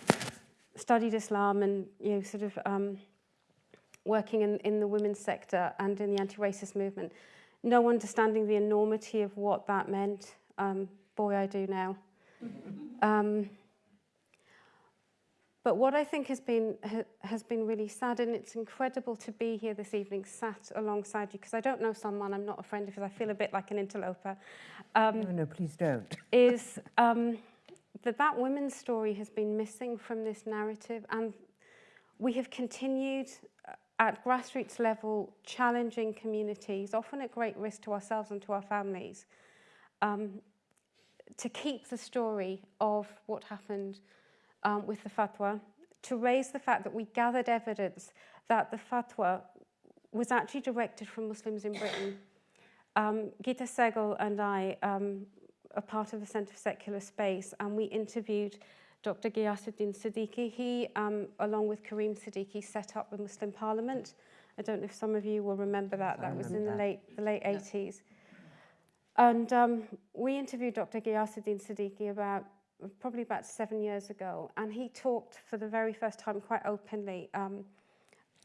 studied Islam and you know, sort of um, working in, in the women's sector and in the anti-racist movement, no understanding the enormity of what that meant. Um, boy, I do now. *laughs* Um, But what I think has been ha, has been really sad, and it's incredible to be here this evening, sat alongside you, because I don't know someone, I'm not a friend, because I feel a bit like an interloper. Um, No, no, please don't. *laughs* is um, that that women's story has been missing from this narrative, and we have continued at grassroots level challenging communities, often at great risk to ourselves and to our families, um, to keep the story of what happened um, with the fatwa, to raise the fact that we gathered evidence that the fatwa was actually directed from Muslims in Britain. Um, Gita Sahgal and I um, are part of the Centre for Secular Space, and we interviewed Dr. Ghayasuddin Siddiqui. He, um, along with Kalim Siddiqui, set up the Muslim Parliament. I don't know if some of you will remember that. That was in the that. late the late 80s. And um, we interviewed Dr. Ghayasuddin Siddiqui about probably about seven years ago, and he talked for the very first time quite openly um,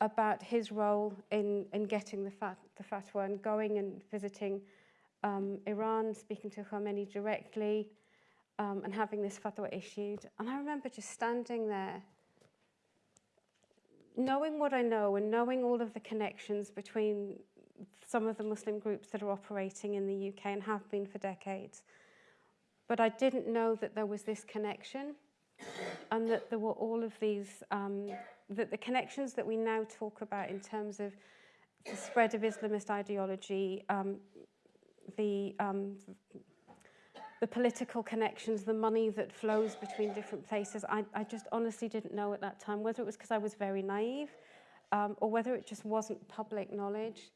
about his role in, in getting the, fat, the fatwa and going and visiting um, Iran, speaking to Khomeini directly, um, and having this fatwa issued. And I remember just standing there, knowing what I know and knowing all of the connections between some of the Muslim groups that are operating in the UK and have been for decades. But I didn't know that there was this connection and that there were all of these, um, that the connections that we now talk about in terms of the spread of Islamist ideology, um, the, um, the political connections, the money that flows between different places. I, I just honestly didn't know at that time, whether it was because I was very naive um, or whether it just wasn't public knowledge.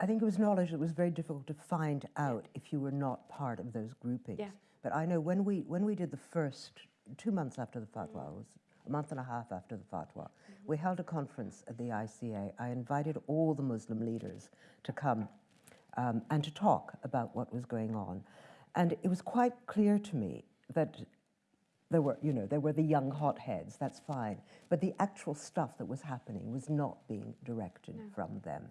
I think it was knowledge that was very difficult to find out if you were not part of those groupings. Yeah. But I know when we when we did the first two months after the fatwa, it was a month and a half after the fatwa, we held a conference at the ICA. I invited all the Muslim leaders to come um, and to talk about what was going on, and it was quite clear to me that there were, you know, there were the young hotheads, that's fine. But the actual stuff that was happening was not being directed from them.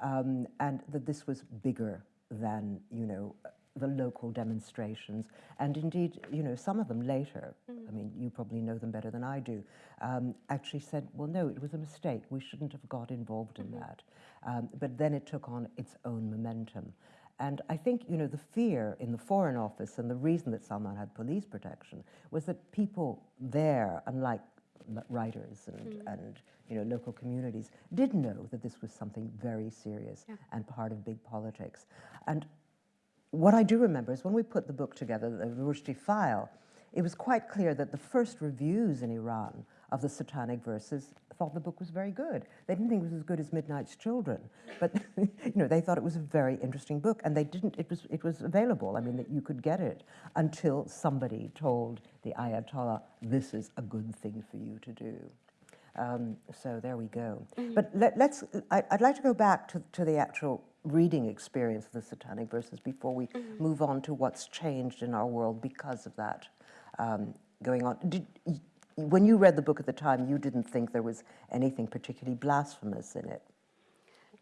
Um, and that this was bigger than, you know, the local demonstrations. And indeed, you know, some of them later, I mean, you probably know them better than I do, um, actually said, well, no, it was a mistake. We shouldn't have got involved in that. Um, but then it took on its own momentum. And I think, you know, the fear in the Foreign Office and the reason that Salman had police protection was that people there, unlike writers and, hmm. and you know, local communities, did know that this was something very serious and part of big politics. And what I do remember is when we put the book together, the Rushdie file, it was quite clear that the first reviews in Iran of the Satanic Verses thought the book was very good. They didn't think it was as good as Midnight's Children, but *laughs* you know they thought it was a very interesting book, and they didn't. It was it was available. I mean, that you could get it until somebody told the Ayatollah, "This is a good thing for you to do." Um, so there we go. But let, us I, I'd like to go back to, to the actual reading experience of the Satanic Verses before we move on to what's changed in our world because of that um, going on. Did, when you read the book at the time, you didn't think there was anything particularly blasphemous in it.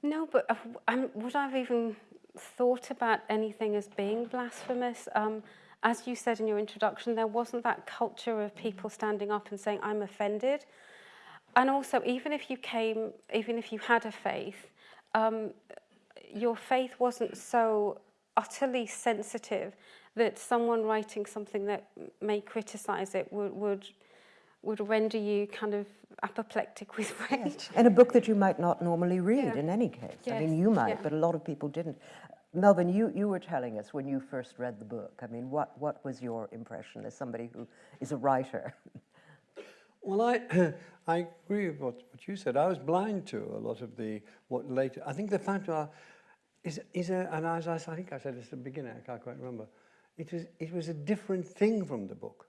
No, but um, would I've even thought about anything as being blasphemous? Um, as you said in your introduction, there wasn't that culture of people standing up and saying, I'm offended. And also, even if you came, even if you had a faith, um, your faith wasn't so utterly sensitive that someone writing something that may criticize it would, would, would render you kind of apoplectic with rage. And a book that you might not normally read Yeah. in any case. I mean, you might, yeah. but a lot of people didn't. Melvyn, you, you were telling us when you first read the book. I mean, what, what was your impression as somebody who is a writer? *laughs* Well, I, *coughs* I agree with what, what you said. I was blind to a lot of the, what later, I think the fatwa is, is a, and as I, s- I think I said this at the beginning, I can't quite remember, it was, it was a different thing from the book.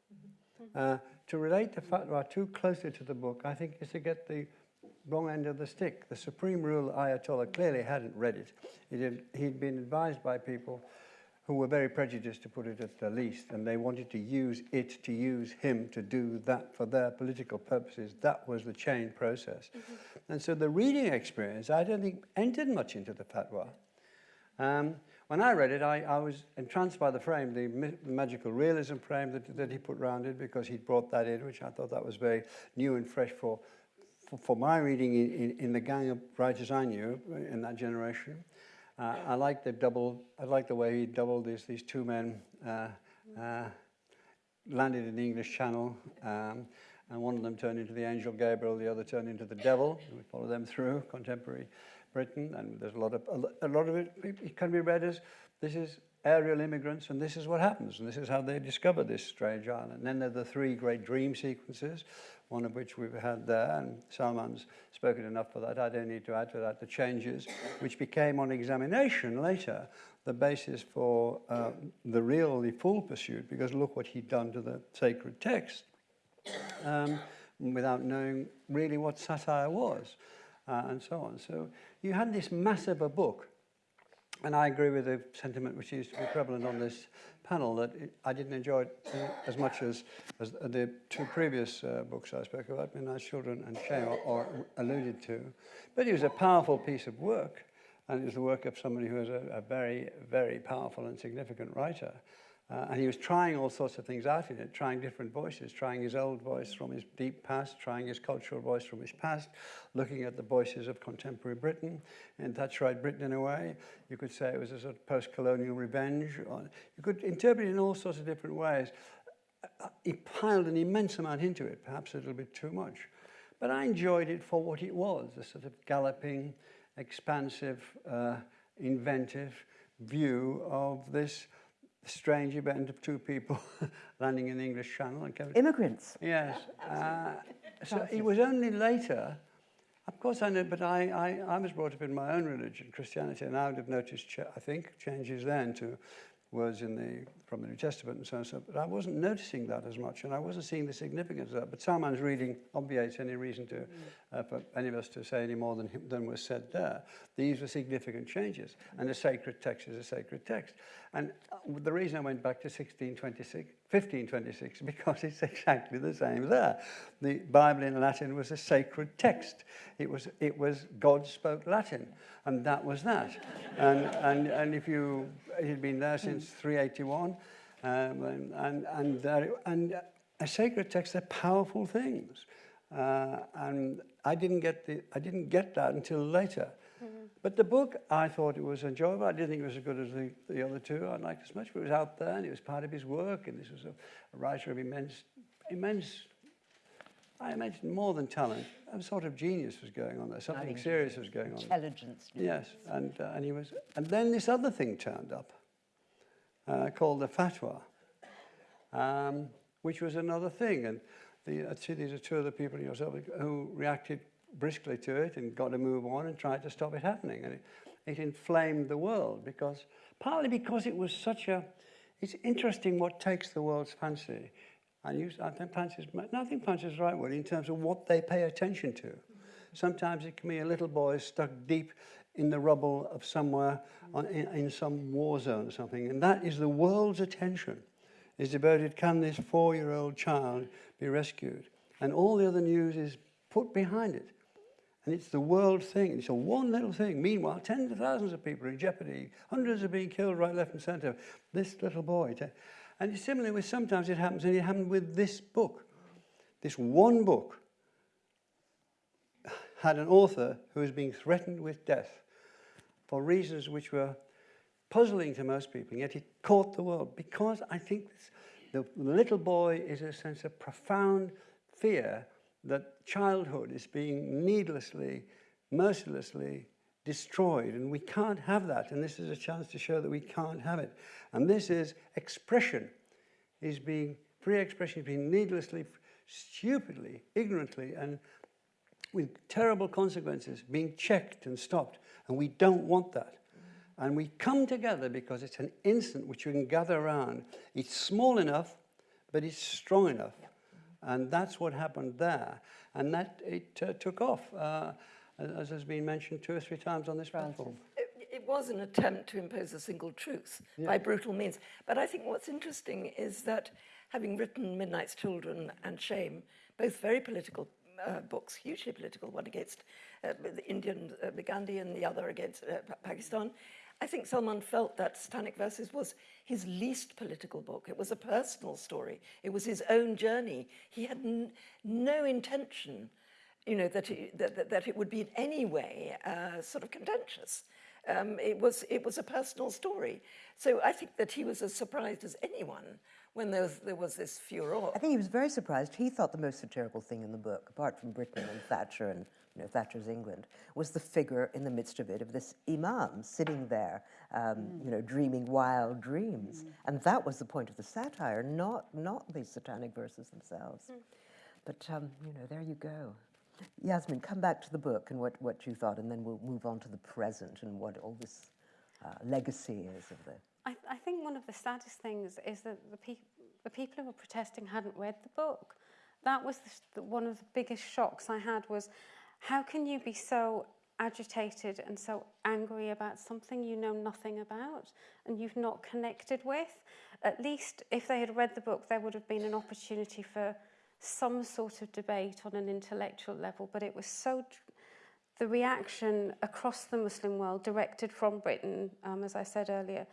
Uh, to relate the fatwa too closely to the book, I think is to get the wrong end of the stick. The supreme rule Ayatollah clearly hadn't read it. It had, he'd been advised by people who were very prejudiced, to put it at the least, and they wanted to use it to use him to do that for their political purposes. That was the chain process. And so the reading experience, I don't think, entered much into the fatwa. Um, when I read it, I, I was entranced by the frame, the magical realism frame that, that he put round it, because he'd brought that in, which I thought that was very new and fresh for, for, for my reading in, in, in the gang of writers I knew in that generation. Uh, I like the double, I like the way he doubled these, these two men uh, uh, landed in the English Channel, um, and one of them turned into the angel Gabriel, the other turned into the devil. We follow them through contemporary Britain, and there's a lot of a lot of it, it can be read as this is aerial immigrants, and this is what happens, and this is how they discover this strange island. And then there are the three great dream sequences, one of which we've had there, and Salman's spoken enough for that. I don't need to add to that the changes, which became on examination later the basis for uh, the real, the full pursuit, because look what he'd done to the sacred text um, without knowing really what satire was, uh, and so on. So you had this massive a book, and I agree with the sentiment which used to be prevalent on this panel that it, I didn't enjoy it uh, as much as, as the two previous uh, books I spoke about, Midnight's Children and Shame, or, or alluded to. But it was a powerful piece of work, and it was the work of somebody who was a, a very, very powerful and significant writer. Uh, and he was trying all sorts of things out in it, trying different voices, trying his old voice from his deep past, trying his cultural voice from his past, looking at the voices of contemporary Britain, and that's right Britain in a way. You could say it was a sort of post-colonial revenge. You could interpret it in all sorts of different ways. Uh, He piled an immense amount into it, perhaps a little bit too much. But I enjoyed it for what it was, a sort of galloping, expansive, uh, inventive view of this strange event of two people *laughs* landing in the English Channel. And Immigrants. Yes. Uh, so it was only later, of course I know, but I, I, I was brought up in my own religion, Christianity, and I would have noticed, ch- I think, changes then to words in the, from the New Testament and so on, and so. But I wasn't noticing that as much, and I wasn't seeing the significance of that. But Salman's reading obviates any reason to, uh, for any of us to say any more than, than was said there. These were significant changes, and a sacred text is a sacred text. And uh, the reason I went back to 1626, 1526, *laughs* because it's exactly the same there. The Bible in Latin was a sacred text. It was, it was God spoke Latin, and that was that. and, and, and if you, had been there since 381, um, and, and, and, and a sacred text, they're powerful things. Uh, and I didn't, get the, I didn't get that until later. But the book, I thought it was enjoyable. I didn't think it was as good as the, the other two I liked as much, but it was out there and it was part of his work. And this was a, a writer of immense, immense, I imagine more than talent. A sort of genius was going on there. Something serious was going on. Intelligence. Yes, and, uh, and he was, and then this other thing turned up, uh, called the fatwa, um, which was another thing. And the, I'd say these are two other people yourself who reacted briskly to it and got to move on and tried to stop it happening. And it, it inflamed the world because, partly because it was such a, it's interesting what takes the world's fancy. And you, I think fancy is, no, I think right word in terms of what they pay attention to. Sometimes it can be a little boy stuck deep in the rubble of somewhere on, in, in some war zone or something. And that is the world's attention is devoted, can this four-year-old child be rescued? And all the other news is put behind it. And it's the world thing. It's a one little thing. Meanwhile, tens of thousands of people are in jeopardy. Hundreds are being killed right, left, and centre. This little boy. And similarly with sometimes it happens, and it happened with this book. This one book had an author who was being threatened with death for reasons which were puzzling to most people, yet it caught the world because I think this, the little boy is a sense of profound fear that childhood is being needlessly, mercilessly destroyed, and we can't have that. And this is a chance to show that we can't have it. And this is expression, is being free expression is being needlessly, stupidly, ignorantly, and with terrible consequences being checked and stopped. And we don't want that. And we come together because it's an instant which you can gather around. It's small enough, but it's strong enough. And that's what happened there. And that it uh, took off, uh, as has been mentioned two or three times on this platform. It, it was an attempt to impose a single truth by brutal means. But I think what's interesting is that having written Midnight's Children and Shame, both very political uh, books, hugely political, one against uh, the Indian, uh, the Gandhi, and the other against uh, Pa- Pakistan, I think Salman felt that Satanic Verses was his least political book. It was a personal story. It was his own journey. He had no intention, you know, that it, that, that, that it would be in any way uh, sort of contentious. Um, it was it was a personal story. So I think that he was as surprised as anyone when there was, there was this furor. I think he was very surprised. He thought the most satirical thing in the book, apart from Britain and Thatcher and you know, Thatcher's England, was the figure in the midst of it of this imam sitting there, um, you know, dreaming wild dreams. And that was the point of the satire, not, not the satanic verses themselves. But, um, you know, there you go. Yasmin, come back to the book and what, what you thought, and then we'll move on to the present and what all this uh, legacy is of the I, I think one of the saddest things is that the, pe- the people who were protesting hadn't read the book. That was the, the, one of the biggest shocks I had was how can you be so agitated and so angry about something you know nothing about and you've not connected with? At least if they had read the book, there would have been an opportunity for some sort of debate on an intellectual level, but it was so the reaction across the Muslim world, directed from Britain, um, as I said earlier,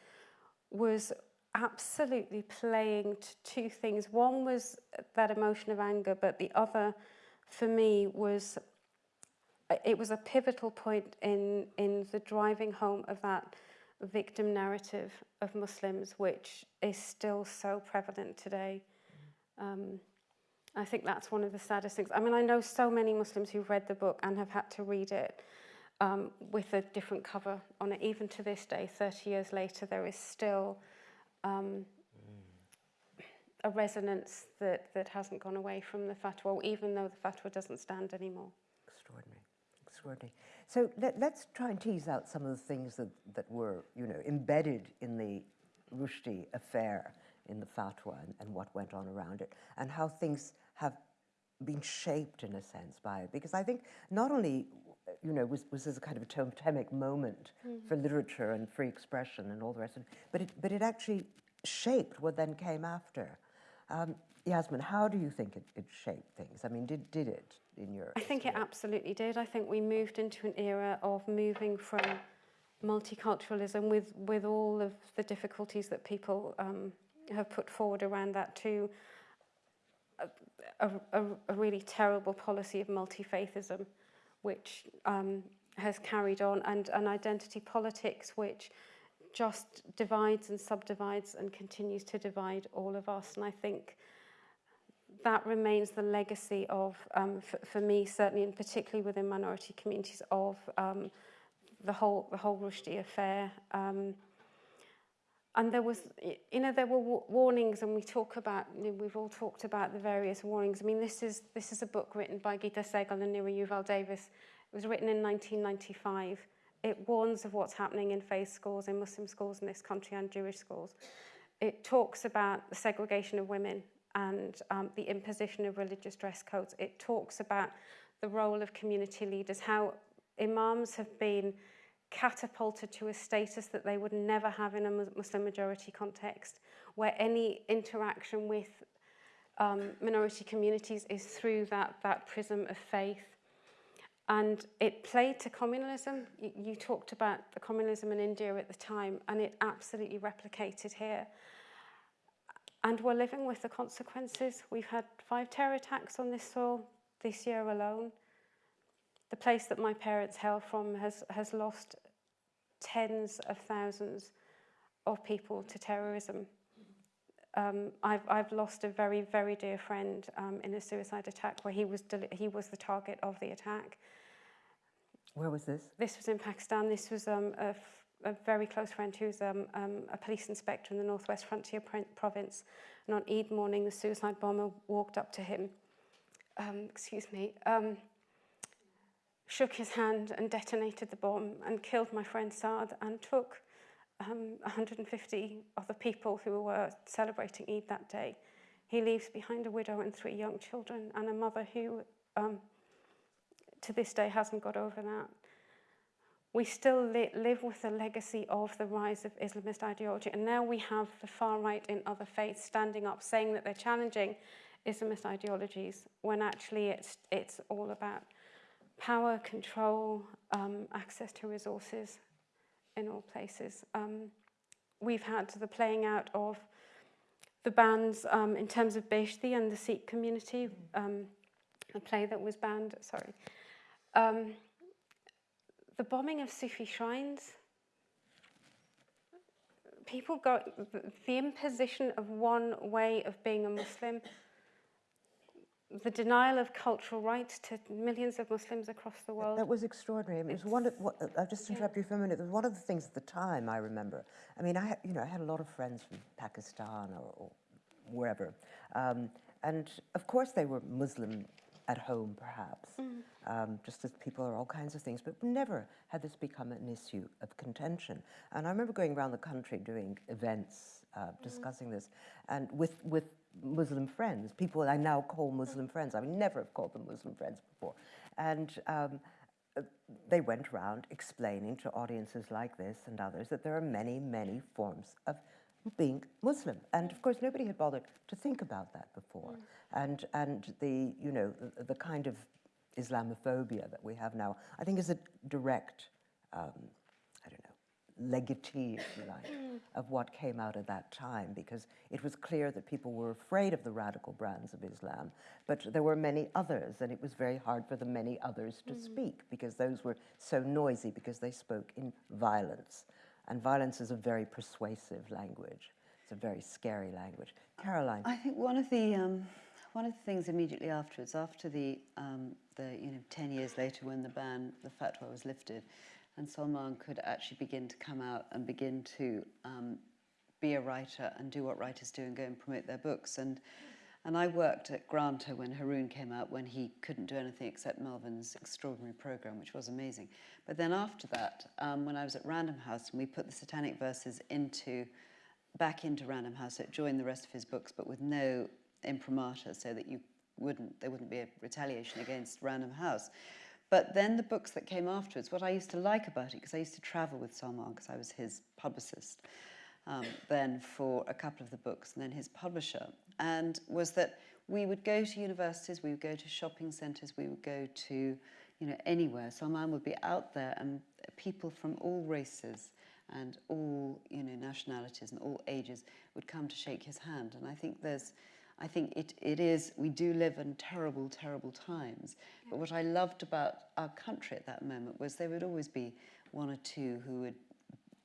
was absolutely playing to two things. One was that emotion of anger, but the other, for me, was it was a pivotal point in in the driving home of that victim narrative of Muslims, which is still so prevalent today. Um, I think that's one of the saddest things. I mean, I know so many Muslims who've read the book and have had to read it um, with a different cover on it. Even to this day, 30 years later, there is still um, a resonance that, that hasn't gone away from the fatwa, even though the fatwa doesn't stand anymore. Extraordinary. So let, us try and tease out some of the things that, that were, you know, embedded in the Rushdie affair, in the fatwa, and, and what went on around it, and how things have been shaped in a sense by it. Because I think not only you know, was, was as a kind of a totemic moment mm. for literature and free expression and all the rest of it. But it, but it actually shaped what then came after. Um, Yasmin, how do you think it, it shaped things? I mean, did, did it in your I think it absolutely did. I think we moved into an era of moving from multiculturalism with, with all of the difficulties that people um, have put forward around that to a, a, a really terrible policy of multi-faithism which um, has carried on, and an identity politics which just divides and subdivides and continues to divide all of us. And I think that remains the legacy of, um, for, me certainly, and particularly within minority communities, of um, the whole the whole Rushdie affair. Um, and there was, you know, there were warnings, and we talk about, you know, we've all talked about the various warnings. I mean, this is this is a book written by Gita Sahgal and Nira Yuval Davis. It was written in 1995. It warns of what's happening in faith schools, in Muslim schools in this country, and Jewish schools. It talks about the segregation of women and um, the imposition of religious dress codes. It talks about the role of community leaders, how imams have been catapulted to a status that they would never have in a Muslim majority context, where any interaction with um, minority communities is through that, that prism of faith. And it played to communalism. You, you talked about the communalism in India at the time, and it absolutely replicated here. And we're living with the consequences. We've had five terror attacks on this soil this year alone. The place that my parents hail from has, has lost tens of thousands of people to terrorism. Um, I've, I've lost a very, very dear friend um, in a suicide attack where he was, he was the target of the attack. Where was this? This was in Pakistan. This was um, a, a very close friend who's um, um, a police inspector in the Northwest Frontier province. And on Eid morning, the suicide bomber walked up to him. Um, excuse me. Um, shook his hand and detonated the bomb and killed my friend Saad and took um, 150 other people who were celebrating Eid that day. He leaves behind a widow and three young children and a mother who, um, to this day, hasn't got over that. We still li live with the legacy of the rise of Islamist ideology, and now we have the far right in other faiths standing up saying that they're challenging Islamist ideologies when actually it's, it's all about power, control, um, access to resources. in all places. Um, we've had the playing out of the bans um, in terms of Behzti and the Sikh community, um, a play that was banned, sorry. Um, the bombing of Sufi shrines, people got the imposition of one way of being a Muslim, the denial of cultural rights to millions of Muslims across the world. That was extraordinary. I mean, it was one of what, I'll just interrupt you for a minute. It was one of the things at the time I remember. I mean, I had, you know, I had a lot of friends from Pakistan or, or wherever, um, and of course they were Muslim at home, perhaps, um, just as people are all kinds of things. But never had this become an issue of contention. And I remember going around the country doing events uh, discussing this, and with with Muslim friends, people I now call Muslim friends. I would never have called them Muslim friends before, and. Um, uh, they went around explaining to audiences like this and others that there are many, many forms of being Muslim. And of course, nobody had bothered to think about that before. Mm. And, and the, you know, the, the kind of Islamophobia that we have now, I think is a direct, um, I don't know, legatee, if you like, mm. of what came out of that time because it was clear that people were afraid of the radical brands of Islam, but there were many others, and it was very hard for the many others to mm. speak because those were so noisy because they spoke in violence. And violence is a very persuasive language. It's a very scary language. Caroline. I think one of the um, one of the things immediately afterwards, after the um, the you know ten years later when the ban, the fatwa was lifted, and Salman could actually begin to come out and begin to um, be a writer and do what writers do and go and promote their books. And and I worked at Granta when Haroun came out when he couldn't do anything except Melvyn's extraordinary program, which was amazing. But then after that, um, when I was at Random House and we put the Satanic Verses into back into Random House, it joined the rest of his books, but with no imprimatur, so that you wouldn't there wouldn't be a retaliation against Random House. But then the books that came afterwards, what I used to like about it, because I used to travel with Salman, because I was his publicist um, then for a couple of the books, and then his publisher, and was that we would go to universities, we would go to shopping centres, we would go to, you know, anywhere. Salman would be out there, and people from all races and all, you know, nationalities and all ages would come to shake his hand. And I think there's, I think it, it is, we do live in terrible, terrible times. But what I loved about our country at that moment was there would always be one or two who would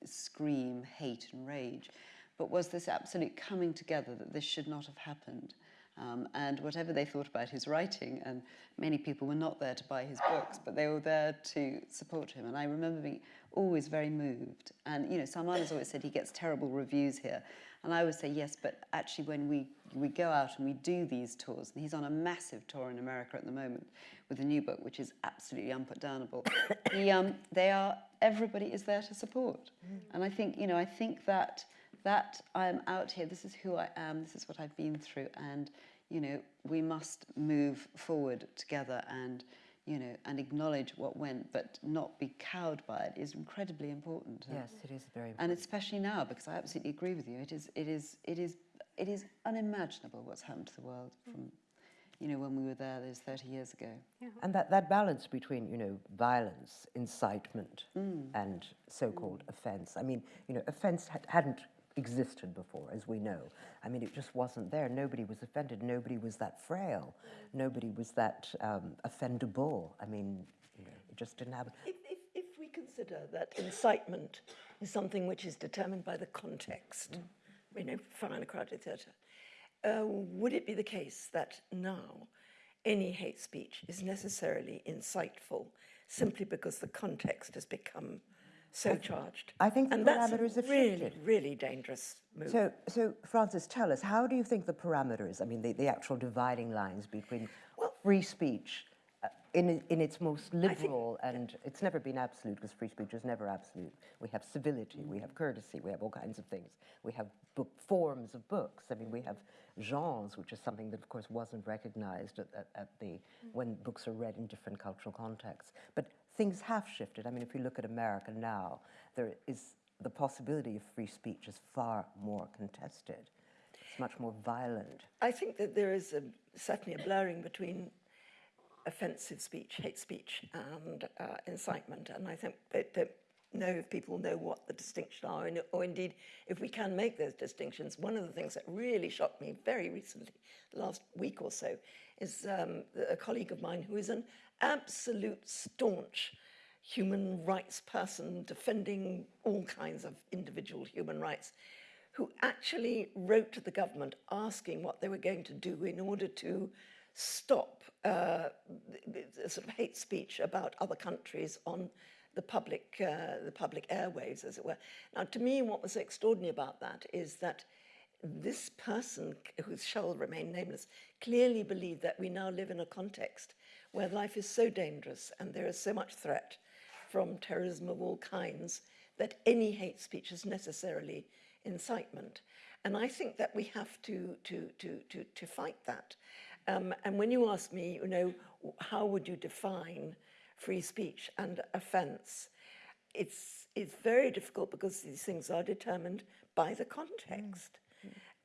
scream hate and rage. But was this absolute coming together that this should not have happened? Um, and whatever they thought about his writing, and many people were not there to buy his books, but they were there to support him. And I remember being always very moved. And, you know, Salman has always said he gets terrible reviews here. And I would say, yes, but actually when we, we go out and we do these tours, and he's on a massive tour in America at the moment with a new book, which is absolutely unputdownable, *coughs* he, um, they are, everybody is there to support. And I think, you know, I think that, that I'm out here, this is who I am, this is what I've been through, and, you know, we must move forward together and, you know, and acknowledge what went, but not be cowed by it is incredibly important. Yes, it is very important. And especially now, because I absolutely agree with you, it is, it is, it is, it is unimaginable what's happened to the world from, you know, when we were there those 30 years ago. yeah. And that, that balance between, you know, violence, incitement, and so-called offence. I mean, you know, offence had, hadn't existed before, as we know. I mean, it just wasn't there. Nobody was offended. Nobody was that frail. Nobody was that um, offendable. I mean, you know, it just didn't happen. If, if, if we consider that incitement is something which is determined by the context, you know, in a crowded theatre, uh, would it be the case that now any hate speech is necessarily insightful simply because the context has become so charged? I think the and parameters have really, shifted. really dangerous move. So, so Frances, tell us, how do you think the parameters, I mean, the, the actual dividing lines between well, free speech in, in its most liberal, and it's never been absolute because free speech is never absolute. We have civility, we have courtesy, we have all kinds of things. We have book forms of books. I mean, we have genres, which is something that, of course, wasn't recognized at, at, at the when books are read in different cultural contexts. But things have shifted. I mean, if you look at America now, there is the possibility of free speech is far more contested. It's much more violent. I think that there is a, certainly a blurring between offensive speech, hate speech, and uh, incitement. And I think that, that know if people know what the distinctions are, and, or indeed if we can make those distinctions. One of the things that really shocked me very recently, last week or so, is um, a colleague of mine who is an absolute staunch human rights person defending all kinds of individual human rights, who actually wrote to the government asking what they were going to do in order to stop uh, sort of hate speech about other countries on the public, uh, the public airwaves, as it were. Now, to me, what was extraordinary about that is that this person, who shall remain nameless, clearly believed that we now live in a context where life is so dangerous and there is so much threat from terrorism of all kinds that any hate speech is necessarily incitement. And I think that we have to, to, to, to, to fight that. Um, and when you ask me, you know, how would you define free speech and offence? It's, it's very difficult because these things are determined by the context.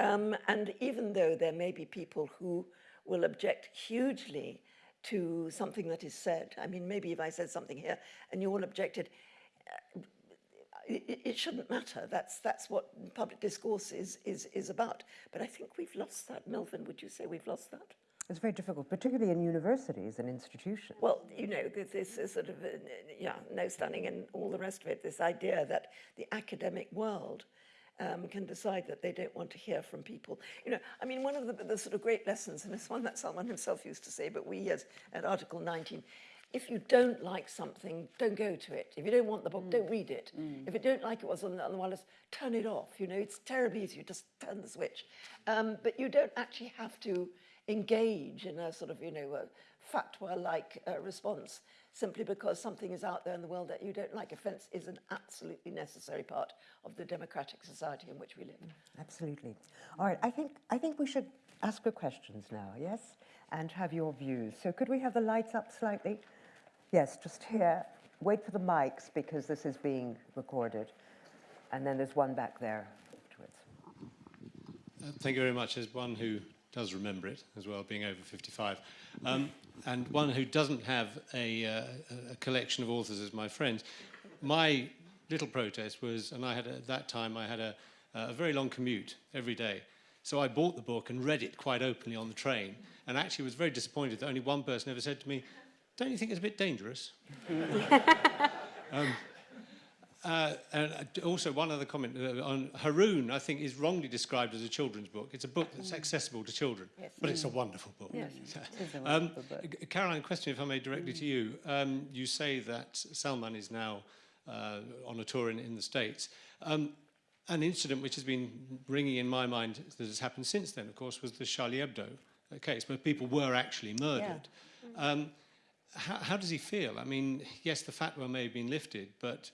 Um, and even though there may be people who will object hugely to something that is said, I mean, maybe if I said something here and you all objected, uh, it, it shouldn't matter. That's, that's what public discourse is, is, is about. But I think we've lost that. Melvyn, would you say we've lost that? It's very difficult, particularly in universities and institutions. Well, you know, this is sort of, uh, yeah, no stunning and all the rest of it, this idea that the academic world um, can decide that they don't want to hear from people. You know, I mean, one of the, the sort of great lessons, and it's one that someone himself used to say, but we as at Article 19, if you don't like something, don't go to it. If you don't want the book, mm. don't read it. Mm. If you don't like it was on the, on the wireless, turn it off. You know, it's terribly easy. You just turn the switch. Um, but you don't actually have to engage in a sort of, you know, fatwa-like uh, response simply because something is out there in the world that you don't like. Offence is an absolutely necessary part of the democratic society in which we live. Absolutely. All right, I think, I think we should ask her questions now, yes? And have your views. So could we have the lights up slightly? Yes, just here. Wait for the mics because this is being recorded. And then there's one back there afterwards. Uh, thank you very much. As one who does remember it as well, being over 55. Um, and one who doesn't have a, uh, a collection of authors as my friends. My little protest was, and I had a, at that time I had a, a very long commute every day. So I bought the book and read it quite openly on the train and actually was very disappointed that only one person ever said to me, don't you think it's a bit dangerous? *laughs* um, uh, and also one other comment uh, on Haroun, I think, is wrongly described as a children's book. It's a book that's accessible to children, yes. but it's a wonderful book. Yes, *laughs* a um, wonderful um, book. Caroline, question, if I may, directly mm. to you. Um, you say that Salman is now uh, on a tour in, in the States. Um, an incident which has been ringing in my mind that has happened since then, of course, was the Charlie Hebdo case, where people were actually murdered. Yeah. Um, how, how does he feel? I mean, yes, the fatwa may have been lifted, but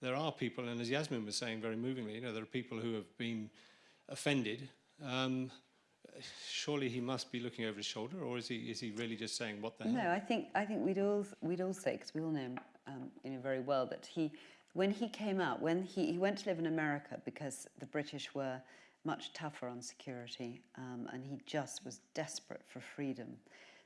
there are people, and as Yasmin was saying very movingly, you know, there are people who have been offended. Um, surely he must be looking over his shoulder, or is he is he really just saying what the hell? No, I think I think we'd all we'd all say because we all know him, um, you know, very well that he, when he came out, when he he went to live in America because the British were much tougher on security, um, and he just was desperate for freedom.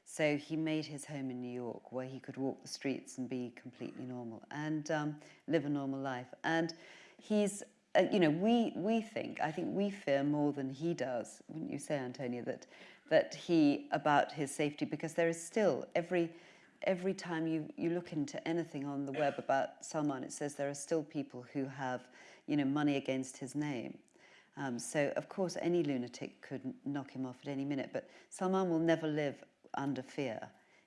So he made his home in New York where he could walk the streets and be completely normal and um, live a normal life. And he's, uh, you know, we, we think, I think we fear more than he does, wouldn't you say, Antonia, that, that he, about his safety, because there is still, every, every time you, you look into anything on the web about Salman, it says there are still people who have, you know, money against his name. Um, so, of course, any lunatic could knock him off at any minute, but Salman will never live under fear.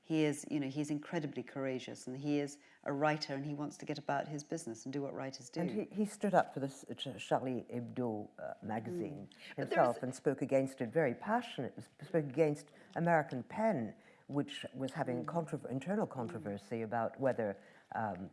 He is, you know, he's incredibly courageous and he is a writer and he wants to get about his business and do what writers do. And he, he stood up for this uh, Charlie Hebdo uh, magazine mm. himself and spoke against it very passionately, spoke against American PEN, which was having mm. contra internal controversy mm. about whether um,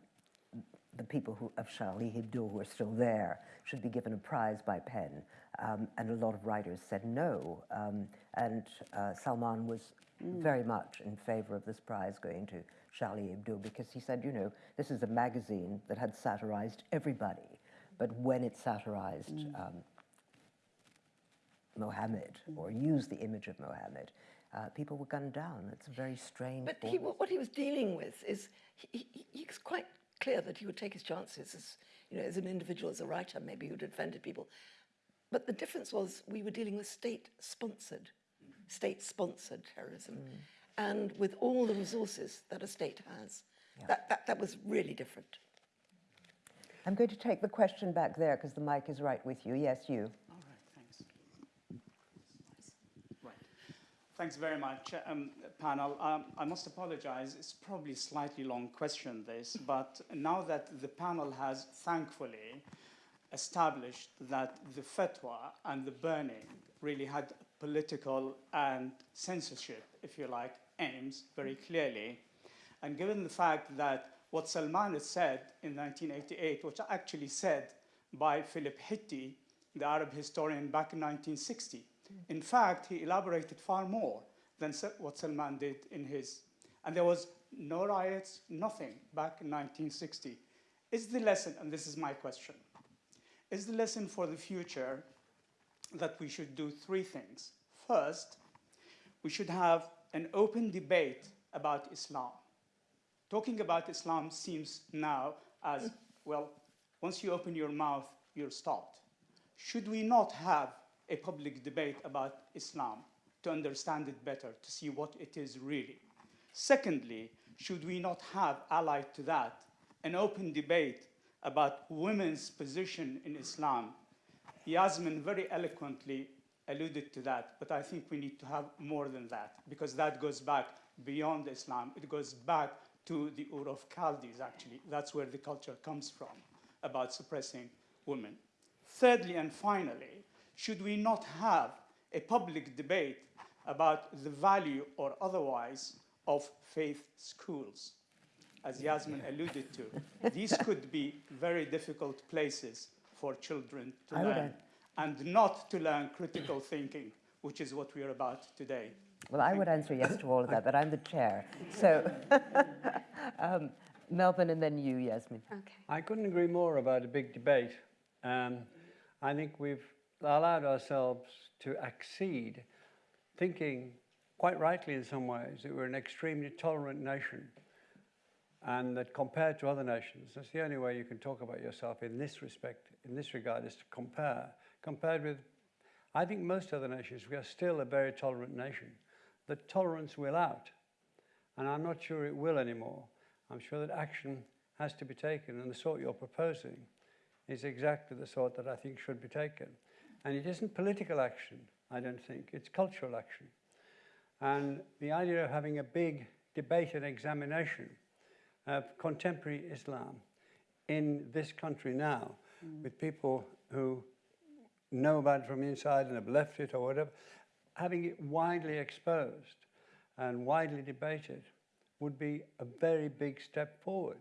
the people who, of Charlie Hebdo who are still there should be given a prize by PEN. Um, and a lot of writers said no. Um, and uh, Salman was mm. very much in favor of this prize going to Charlie Hebdo because he said, you know, this is a magazine that had satirized everybody, but when it satirized mm. um, Mohammed mm. or used the image of Mohammed, uh, people were gunned down. It's a very strange. But he, what he was dealing with is he, he, he's quite clear that he would take his chances as, you know, as an individual, as a writer, maybe who'd offended people. But the difference was we were dealing with state-sponsored, state-sponsored terrorism, mm. and with all the resources that a state has. That, that, that was really different. I'm going to take the question back there because the mic is right with you. Yes, you. All right, thanks. Right. Thanks very much, um, panel. Um, I must apologize. It's probably slightly long question, this, *laughs* but now that the panel has thankfully established that the fatwa and the burning really had political and censorship, if you like, aims very clearly, and given the fact that what Salman has said in 1988, which actually said by Philip Hitti, the Arab historian back in 1960. In fact, he elaborated far more than what Salman did in his. And there was no riots, nothing back in 1960. Is the lesson, and this is my question, is the lesson for the future that we should do three things? First, we should have an open debate about Islam. Talking about Islam seems now as, well, once you open your mouth, you're stopped. Should we not have a public debate about Islam to understand it better, to see what it is really? Secondly, should we not have, allied to that, an open debate about women's position in Islam? Yasmin very eloquently alluded to that, but I think we need to have more than that because that goes back beyond Islam. It goes back to the Ur of Chaldees, actually. That's where the culture comes from about suppressing women. Thirdly and finally, should we not have a public debate about the value or otherwise of faith schools? As Yasmin alluded to, these could be very difficult places for children to I learn and not to learn critical thinking, which is what we are about today. Well, I would answer yes to all of that, but I'm the chair. So, *laughs* um, Melvyn and then you, Yasmin. Okay. I couldn't agree more about a big debate. Um, I think we've allowed ourselves to accede, thinking quite rightly in some ways that we're an extremely tolerant nation and that compared to other nations, that's the only way you can talk about yourself in this respect, in this regard, is to compare. Compared with, I think most other nations, we are still a very tolerant nation. The tolerance will out, and I'm not sure it will anymore. I'm sure that action has to be taken, and the sort you're proposing is exactly the sort that I think should be taken. And it isn't political action, I don't think, it's cultural action. And the idea of having a big debate and examination of contemporary Islam in this country now, mm. with people who know about it from inside and have left it or whatever, having it widely exposed and widely debated would be a very big step forward.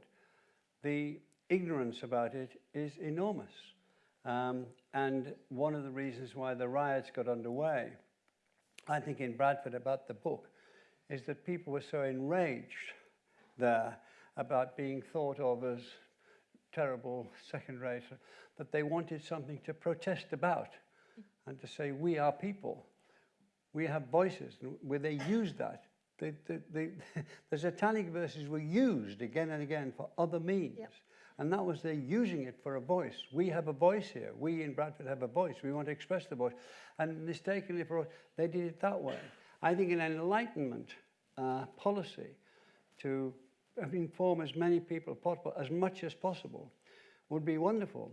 The ignorance about it is enormous. Um, and one of the reasons why the riots got underway, I think in Bradford about the book, is that people were so enraged there about being thought of as terrible second rate that they wanted something to protest about and to say, we are people, we have voices, and where they used that. The, the, the, *laughs* the satanic verses were used again and again for other means. And that was they're using it for a voice. We have a voice here. We in Bradford have a voice. We want to express the voice. And mistakenly for us, they did it that way. I think an enlightenment uh, policy to inform as many people possible, as much as possible, would be wonderful.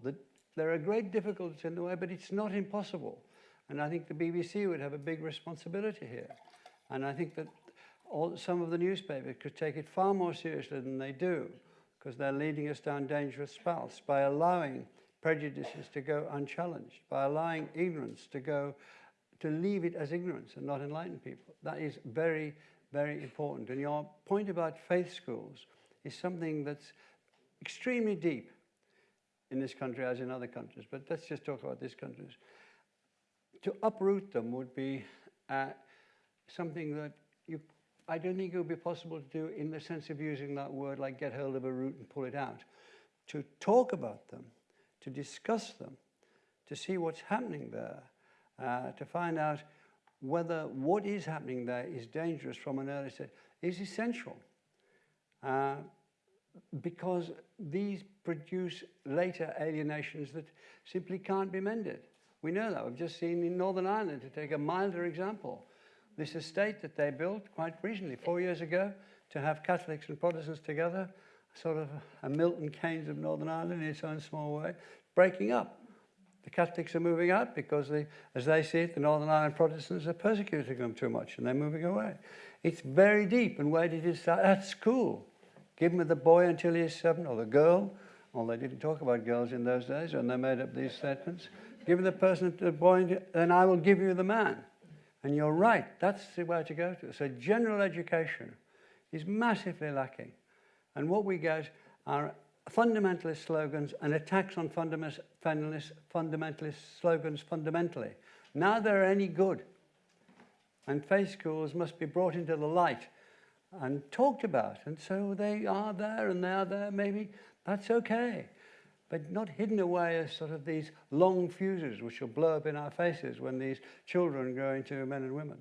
There are great difficulties in the way, but it's not impossible. And I think the BBC would have a big responsibility here. And I think that all, some of the newspapers could take it far more seriously than they do, because they're leading us down dangerous paths by allowing prejudices to go unchallenged, by allowing ignorance to go, to leave it as ignorance and not enlighten people. That is very, very important. And your point about faith schools is something that's extremely deep in this country as in other countries. But let's just talk about this country. To uproot them would be uh, something that I don't think it would be possible to do in the sense of using that word like get hold of a root and pull it out. To talk about them, to discuss them, to see what's happening there, uh, to find out whether what is happening there is dangerous from an early stage is essential. Uh, because these produce later alienations that simply can't be mended. We know that. We've just seen in Northern Ireland, to take a milder example, this estate that they built quite recently, four years ago, to have Catholics and Protestants together, sort of a Milton Keynes of Northern Ireland in its own small way, breaking up. The Catholics are moving out because, they, as they see it, the Northern Ireland Protestants are persecuting them too much and they're moving away. It's very deep. And where did it start? At school. Give him the boy until he is seven, or the girl. Well, they didn't talk about girls in those days when they made up these statements. Give the person the boy, and I will give you the man. And you're right, that's the way to go to. So general education is massively lacking. And what we get are fundamentalist slogans and attacks on fundamentalist, fundamentalist slogans fundamentally. Now they're any good. And faith schools must be brought into the light and talked about. And so they are there and they are there, maybe that's okay. But not hidden away as sort of these long fuses which will blow up in our faces when these children grow into men and women.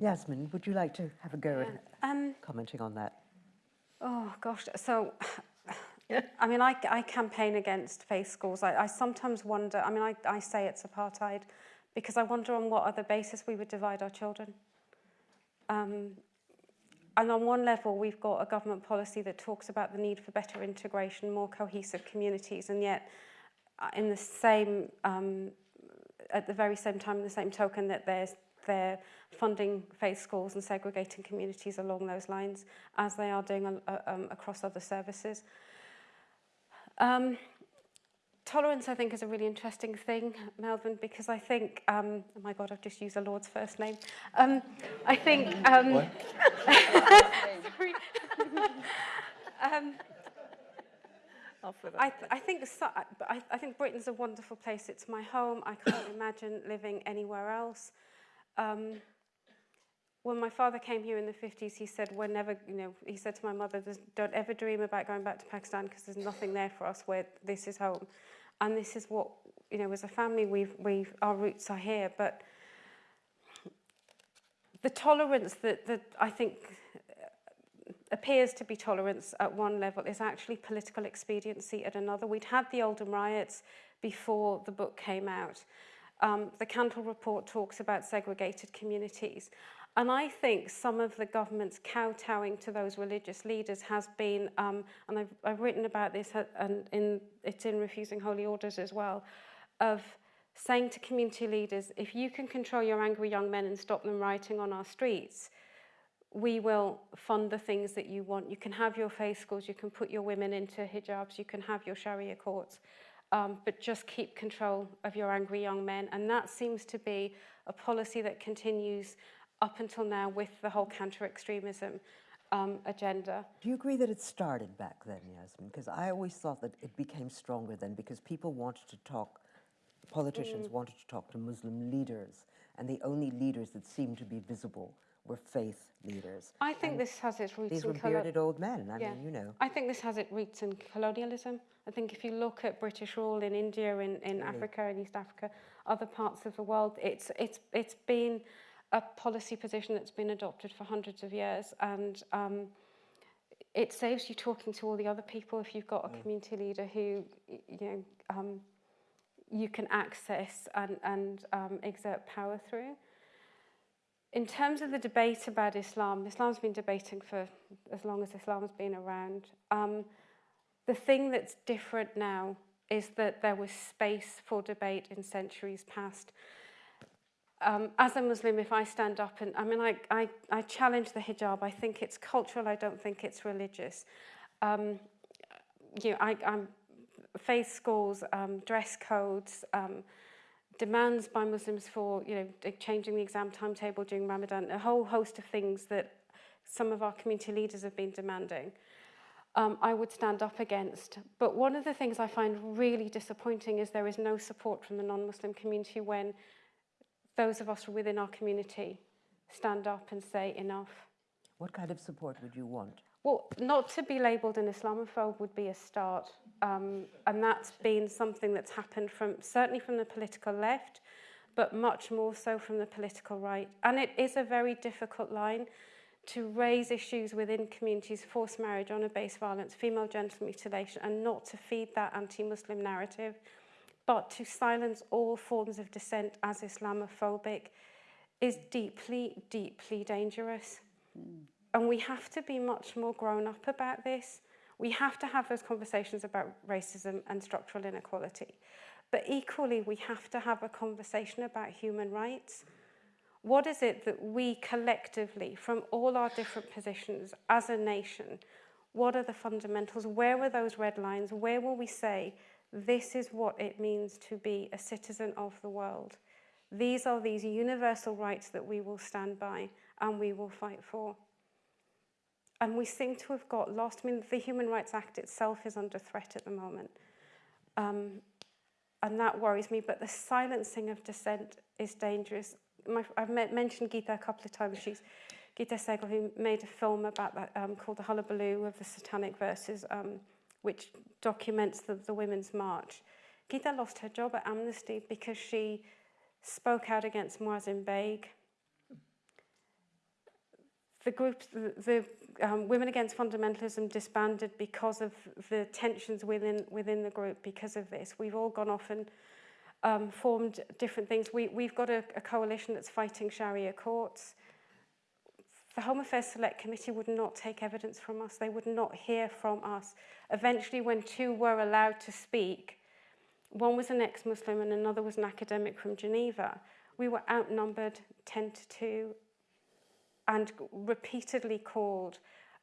Yasmin, would you like to have a go at Um, commenting on that? oh gosh, so I mean, I, I campaign against faith schools. I, I sometimes wonder. I mean, I, I say it's apartheid because I wonder on what other basis we would divide our children. Um, and on one level, we've got a government policy that talks about the need for better integration, more cohesive communities, and yet, uh, in the same, um, at the very same time, in the same token, that there's they're funding faith schools and segregating communities along those lines, as they are doing uh, um, across other services. Um, tolerance, I think, is a really interesting thing, Melvyn, because I think, um, oh my God, I've just used the Lord's first name. Um, I think, um, *laughs* sorry. *laughs* um, I, th I think so, I, I think Britain's a wonderful place. It's my home. I can't imagine living anywhere else. Um, when my father came here in the 50s, he said, we're never, you know, he said to my mother, don't ever dream about going back to Pakistan because there's nothing there for us where this is home. And this is what, you know, as a family, we've, we've, our roots are here. But the tolerance that, that I think appears to be tolerance at one level is actually political expediency at another. We'd had the Oldham riots before the book came out. Um, the Cantle report talks about segregated communities. And I think some of the government's kowtowing to those religious leaders has been, um, and I've, I've written about this, and in, it's in Refusing Holy Orders as well, of saying to community leaders, if you can control your angry young men and stop them rioting on our streets, we will fund the things that you want. You can have your faith schools, you can put your women into hijabs, you can have your Sharia courts, um, but just keep control of your angry young men. And that seems to be a policy that continues up until now with the whole counter-extremism um, agenda. Do you agree that it started back then, Yasmin? Because I always thought that it became stronger then because people wanted to talk, politicians mm. wanted to talk to Muslim leaders, and the only leaders that seemed to be visible were faith leaders. I think and this has its roots these in... These were bearded old men, I yeah. mean, you know. I think this has its roots in colonialism. I think if you look at British rule in India, in, in really? Africa, in East Africa, other parts of the world, it's, it's, it's been a policy position that's been adopted for hundreds of years and um, it saves you talking to all the other people if you've got a mm. community leader who you know um, you can access and, and um, exert power through. In terms of the debate about Islam, Islam's been debating for as long as Islam's been around. Um, the thing that's different now is that there was space for debate in centuries past um, as a Muslim, if I stand up and, I mean, I, I, I challenge the hijab. I think it's cultural. I don't think it's religious. Um, you know, I, I'm faith schools, um, dress codes, um, demands by Muslims for, you know, changing the exam timetable during Ramadan, a whole host of things that some of our community leaders have been demanding. Um, I would stand up against. But one of the things I find really disappointing is there is no support from the non-Muslim community when those of us within our community stand up and say enough. What kind of support would you want? Well, not to be labelled an Islamophobe would be a start. Um, and that's been something that's happened from certainly from the political left, but much more so from the political right. And it is a very difficult line to raise issues within communities, forced marriage, honour-based violence, female genital mutilation, and not to feed that anti-Muslim narrative, but to silence all forms of dissent as Islamophobic is deeply, deeply dangerous. Mm. And we have to be much more grown up about this. We have to have those conversations about racism and structural inequality. But equally, we have to have a conversation about human rights. What is it that we collectively, from all our different positions as a nation, what are the fundamentals? Where were those red lines? Where will we say, this is what it means to be a citizen of the world? These are these universal rights that we will stand by and we will fight for. And we seem to have got lost. I mean, the Human Rights Act itself is under threat at the moment. Um, and that worries me, but the silencing of dissent is dangerous. My, I've met, mentioned Gita a couple of times. She's Gita Sahgal, who made a film about that um, called The Hullabaloo of the Satanic Verses, um, which documents the, the Women's March. Gita lost her job at Amnesty because she spoke out against Moazzam Begg. The group, the, the um, Women Against Fundamentalism disbanded because of the tensions within, within the group because of this. We've all gone off and um, formed different things. We, we've got a, a coalition that's fighting Sharia courts. The Home Affairs Select Committee would not take evidence from us. They would not hear from us. Eventually, when two were allowed to speak, one was an ex-Muslim and another was an academic from Geneva. We were outnumbered 10 to 2 and repeatedly called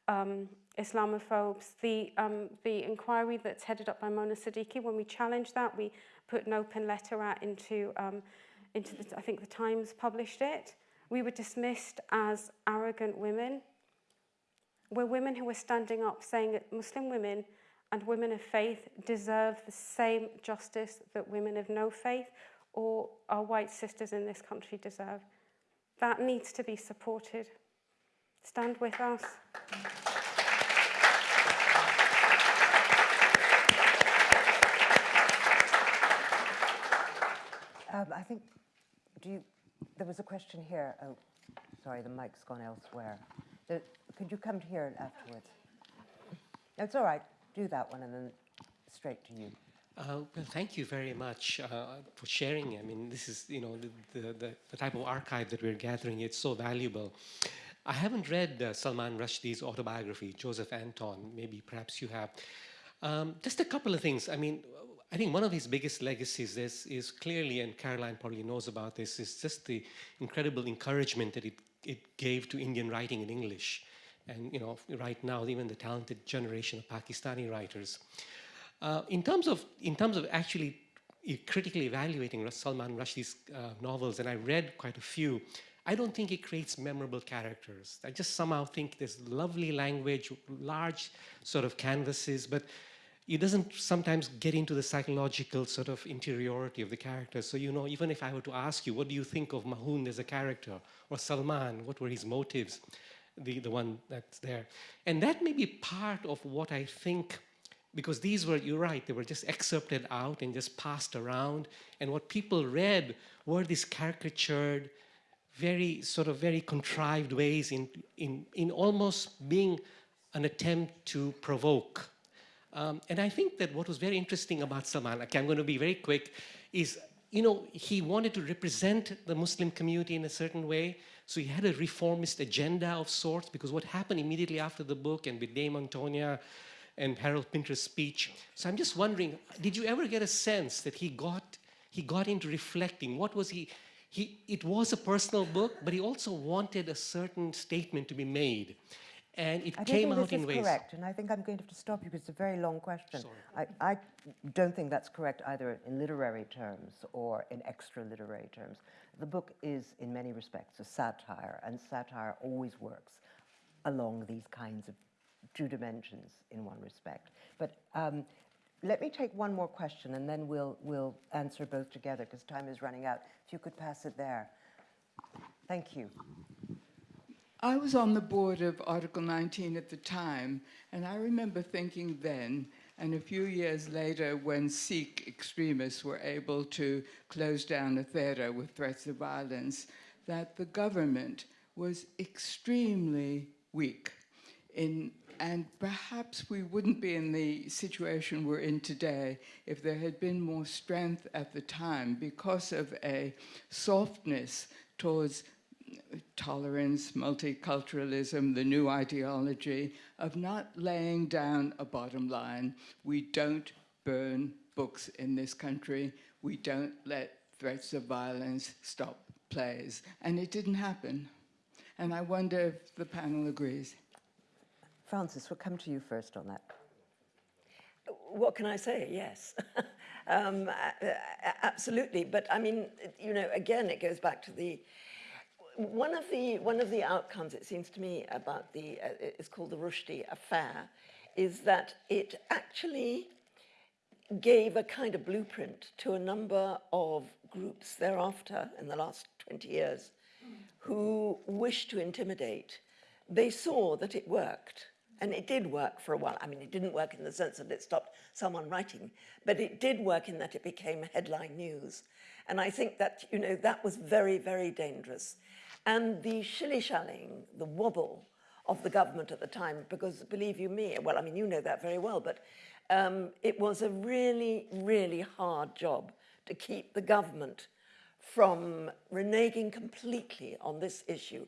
um, Islamophobes. The, um, the inquiry that's headed up by Mona Siddiqui, when we challenged that, we put an open letter out into, um, into the, I think the Times published it. We were dismissed as arrogant women. We're women who were standing up saying that Muslim women and women of faith deserve the same justice that women of no faith or our white sisters in this country deserve. That needs to be supported. Stand with us. Um, I think, do you, there was a question here. Oh, sorry, the mic's gone elsewhere. The, could you come here afterwards? It's all right do that one and then straight to you. Uh, well, thank you very much uh, for sharing. I mean, this is, you know, the, the, the, type of archive that we're gathering. It's so valuable. I haven't read uh, Salman Rushdie's autobiography, Joseph Anton. Maybe perhaps you have. Um, just a couple of things. I mean, I think one of his biggest legacies is, is clearly, and Caroline probably knows about this, is just the incredible encouragement that it, it gave to Indian writing in English and you know, right now, even the talented generation of Pakistani writers. Uh, in terms of in terms of actually critically evaluating Salman Rushdie's uh, novels, and I read quite a few, I don't think it creates memorable characters. I just somehow think there's lovely language, large sort of canvases, but it doesn't sometimes get into the psychological sort of interiority of the characters. So, you know, even if I were to ask you, what do you think of Mahound as a character? Or Salman, what were his motives? the, the one that's there. And that may be part of what I think, because these were, you're right, they were just excerpted out and just passed around. And what people read were these caricatured, very sort of very contrived ways in, in, in almost being an attempt to provoke. Um, and I think that what was very interesting about Salman, okay, I'm going to be very quick, is, you know, he wanted to represent the Muslim community in a certain way, so he had a reformist agenda of sorts because what happened immediately after the book and with Dame Antonia and Harold Pinter's speech. So I'm just wondering, did you ever get a sense that he got, he got into reflecting? What was he, he, it was a personal book, but he also wanted a certain statement to be made. And it I came out in ways. correct, and I think I'm going to have to stop you because it's a very long question. I, I don't think that's correct either in literary terms or in extra literary terms. The book is, in many respects, a satire, and satire always works along these kinds of two dimensions in one respect. But um, let me take one more question, and then we'll, we'll answer both together, because time is running out. If you could pass it there. Thank you. I was on the board of Article 19 at the time, and I remember thinking then and a few years later, when Sikh extremists were able to close down a theater with threats of violence, that the government was extremely weak. In, and perhaps we wouldn't be in the situation we're in today if there had been more strength at the time because of a softness towards tolerance, multiculturalism, the new ideology of not laying down a bottom line. We don't burn books in this country. We don't let threats of violence stop plays. And it didn't happen. And I wonder if the panel agrees. Frances, we'll come to you first on that. What can I say? Yes. *laughs* um, absolutely. But I mean, you know, again, it goes back to the one of the one of the outcomes it seems to me about the uh, it's called the Rushdie affair is that it actually gave a kind of blueprint to a number of groups thereafter in the last 20 years who wished to intimidate. They saw that it worked. And it did work for a while. I mean, it didn't work in the sense that it stopped someone writing, but it did work in that it became headline news. And I think that, you know, that was very, very dangerous. And the shilly-shallying, the wobble of the government at the time, because believe you me, well, I mean, you know that very well, but um, it was a really, really hard job to keep the government from reneging completely on this issue.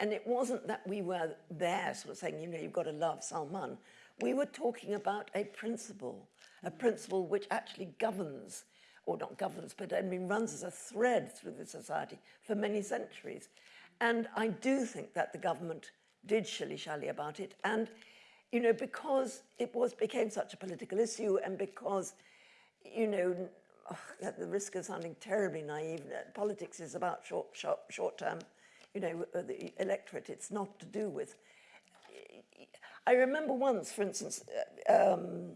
And it wasn't that we were there sort of saying, you know, you've got to love Salman. We were talking about a principle, a principle which actually governs, or not governs, but I mean runs as a thread through the society for many centuries. And I do think that the government did shilly-shally about it. And, you know, because it was became such a political issue and because, you know, oh, at the risk of sounding terribly naive, uh, politics is about short, short, short-term, you know, uh, the electorate. It's not to do with. I remember once, for instance, uh, um,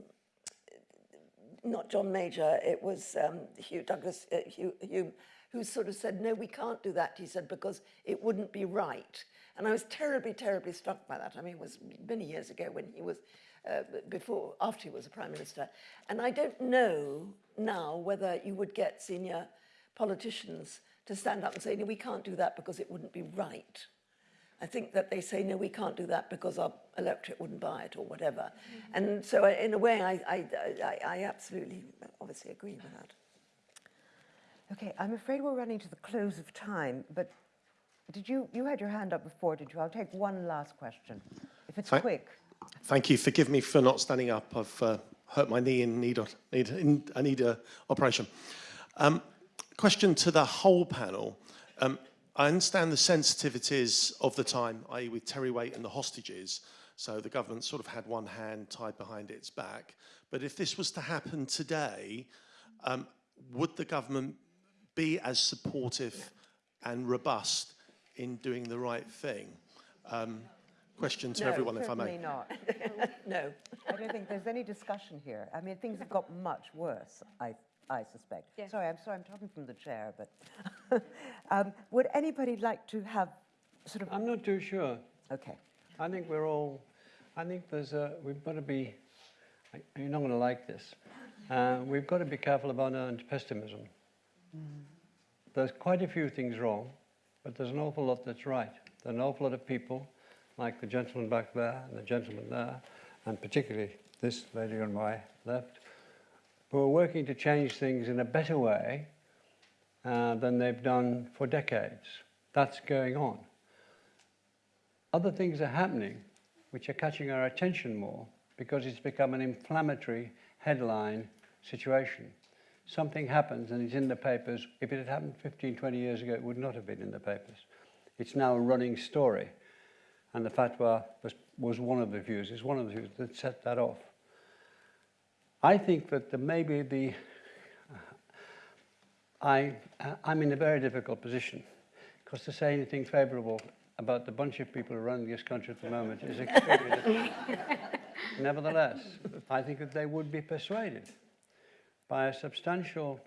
not John Major, it was um, Hugh Douglas, uh, Hugh, Hume, who sort of said, no, we can't do that, he said, because it wouldn't be right. And I was terribly, terribly struck by that. I mean, it was many years ago when he was, uh, before, after he was a prime minister. And I don't know now whether you would get senior politicians to stand up and say, no, we can't do that because it wouldn't be right. I think that they say, no, we can't do that because our electorate wouldn't buy it or whatever. Mm -hmm. And so in a way, I, I, I, I absolutely, obviously agree with that. Okay, I'm afraid we're running to the close of time, but did you, you had your hand up before, did you? I'll take one last question, if it's Thank, quick. Thank you. Forgive me for not standing up. I've uh, hurt my knee and need, a, need, I need a operation. Um, question to the whole panel. Um, I understand the sensitivities of the time, i.e. with Terry Waite and the hostages, so the government sort of had one hand tied behind its back. But if this was to happen today, um, would the government be as supportive and robust in doing the right thing? Um, question to no, everyone, if I may. certainly not. *laughs* no. I don't think there's any discussion here. I mean, things have got much worse, I, I suspect. Yeah. Sorry, I'm sorry, I'm talking from the chair, but *laughs* um, would anybody like to have sort of... I'm not too sure. Okay. I think we're all, I think there's a, we've got to be, you're not going to like this, uh, we've got to be careful about unearned pessimism. Mm. There's quite a few things wrong, but there's an awful lot that's right. There are an awful lot of people, like the gentleman back there and the gentleman there, and particularly this lady on my left, who are working to change things in a better way uh, than they've done for decades. That's going on. Other things are happening which are catching our attention more because it's become an inflammatory headline situation something happens and it's in the papers. If it had happened 15, 20 years ago, it would not have been in the papers. It's now a running story. And the fatwa was, was one of the views, is one of the views that set that off. I think that the, maybe the, I, I'm in a very difficult position because to say anything favourable about the bunch of people running this country at the moment is extremely difficult. Nevertheless, I think that they would be persuaded by a substantial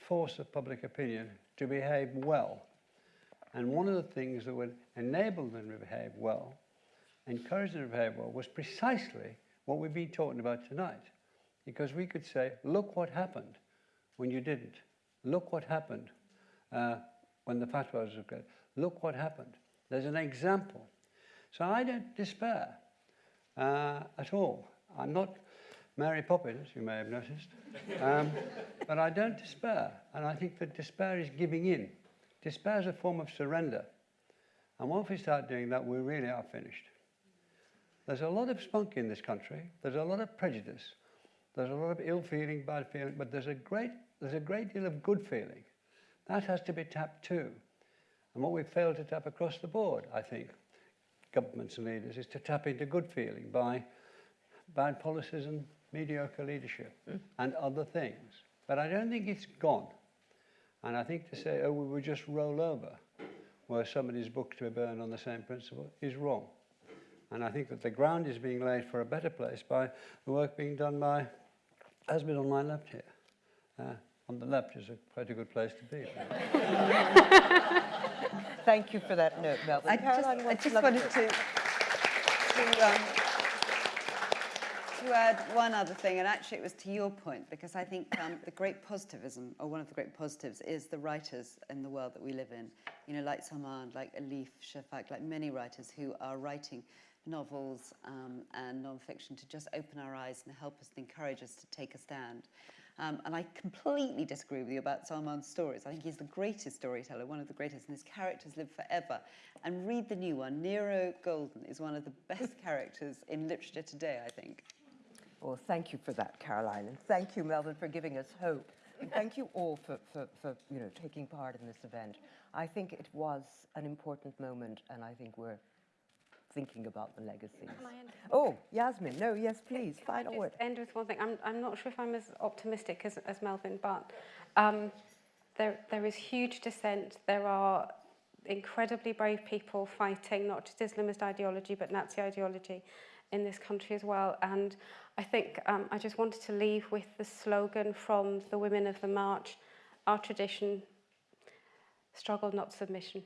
force of public opinion to behave well. And one of the things that would enable them to behave well, encourage them to behave well, was precisely what we've been talking about tonight. Because we could say, look what happened when you didn't. Look what happened uh, when the fatwas were good. Look what happened. There's an example. So I don't despair uh, at all. I'm not Mary Poppins, you may have noticed, um, *laughs* but I don't despair. And I think that despair is giving in. Despair is a form of surrender. And once we start doing that, we really are finished. There's a lot of spunk in this country. There's a lot of prejudice. There's a lot of ill feeling, bad feeling, but there's a great, there's a great deal of good feeling. That has to be tapped too. And what we've failed to tap across the board, I think, governments and leaders, is to tap into good feeling by bad policies and mediocre leadership mm. and other things. But I don't think it's gone. And I think to say, oh, we will just roll over where somebody's book to be burned on the same principle is wrong. And I think that the ground is being laid for a better place by the work being done by, has been on my left here. Uh, on the left is a, quite a good place to be. *laughs* Thank you for that note, Melvyn. I just, I just wanted to, to, um, to add one other thing, and actually it was to your point, because I think um, the great positivism, or one of the great positives, is the writers in the world that we live in. You know, like Salman, like Elif Shafak, like many writers who are writing novels um, and non-fiction to just open our eyes and help us and encourage us to take a stand. Um, and I completely disagree with you about Salman's stories. I think he's the greatest storyteller, one of the greatest, and his characters live forever. And read the new one. Nero Golden is one of the *laughs* best characters in literature today, I think. Well, thank you for that, Caroline, and thank you, Melvyn, for giving us hope. And thank you all for, for, for you know, taking part in this event. I think it was an important moment, and I think we're thinking about the legacies. Oh, Yasmin, no, yes, please, final word. end with one thing. I'm, I'm not sure if I'm as optimistic as, as Melvyn, but um, there, there is huge dissent. There are incredibly brave people fighting not just Islamist ideology, but Nazi ideology in this country as well. And I think um, I just wanted to leave with the slogan from the women of the march, our tradition, struggle, not submission.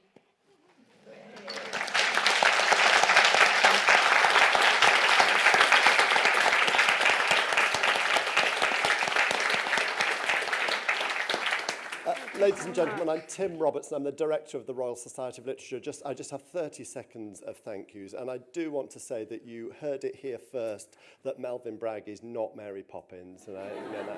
Ladies and gentlemen, I'm Tim Robertson. I'm the director of the Royal Society of Literature. Just, I just have 30 seconds of thank yous. And I do want to say that you heard it here first that Melvyn Bragg is not Mary Poppins. And I, you know,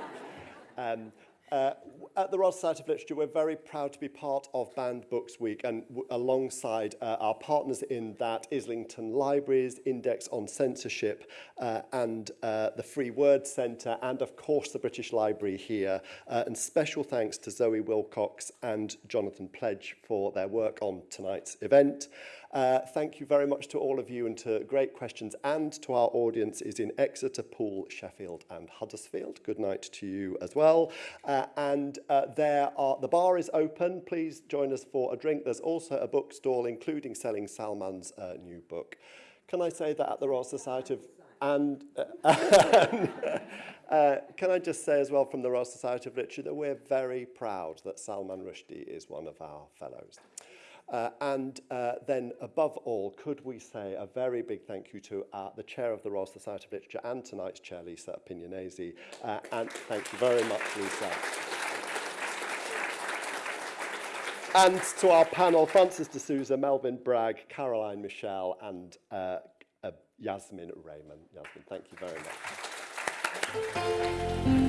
that, um, Uh, at the Royal Society of Literature, we're very proud to be part of Banned Books Week and alongside uh, our partners in that, Islington Libraries, Index on Censorship uh, and uh, the Free Word Centre and of course the British Library here. Uh, and special thanks to Zoe Wilcox and Jonathan Pledge for their work on tonight's event. Uh, thank you very much to all of you and to great questions and to our audiences in Exeter, Poole, Sheffield and Huddersfield. Good night to you as well. Uh, and uh, there are, the bar is open. Please join us for a drink. There's also a book stall including selling Salman's uh, new book. Can I say that at the Royal Society of and uh, *laughs* uh, can I just say as well from the Royal Society of Literature that we're very proud that Salman Rushdie is one of our fellows. Uh, and uh, then, above all, could we say a very big thank you to uh, the Chair of the Royal Society of Literature and tonight's Chair, Lisa Appignanesi. Uh, and thank you very much, Lisa. And to our panel, Francis de Souza, Melvyn Bragg, Caroline Michel, and uh, uh, Yasmin Rehman. Yasmin, thank you very much.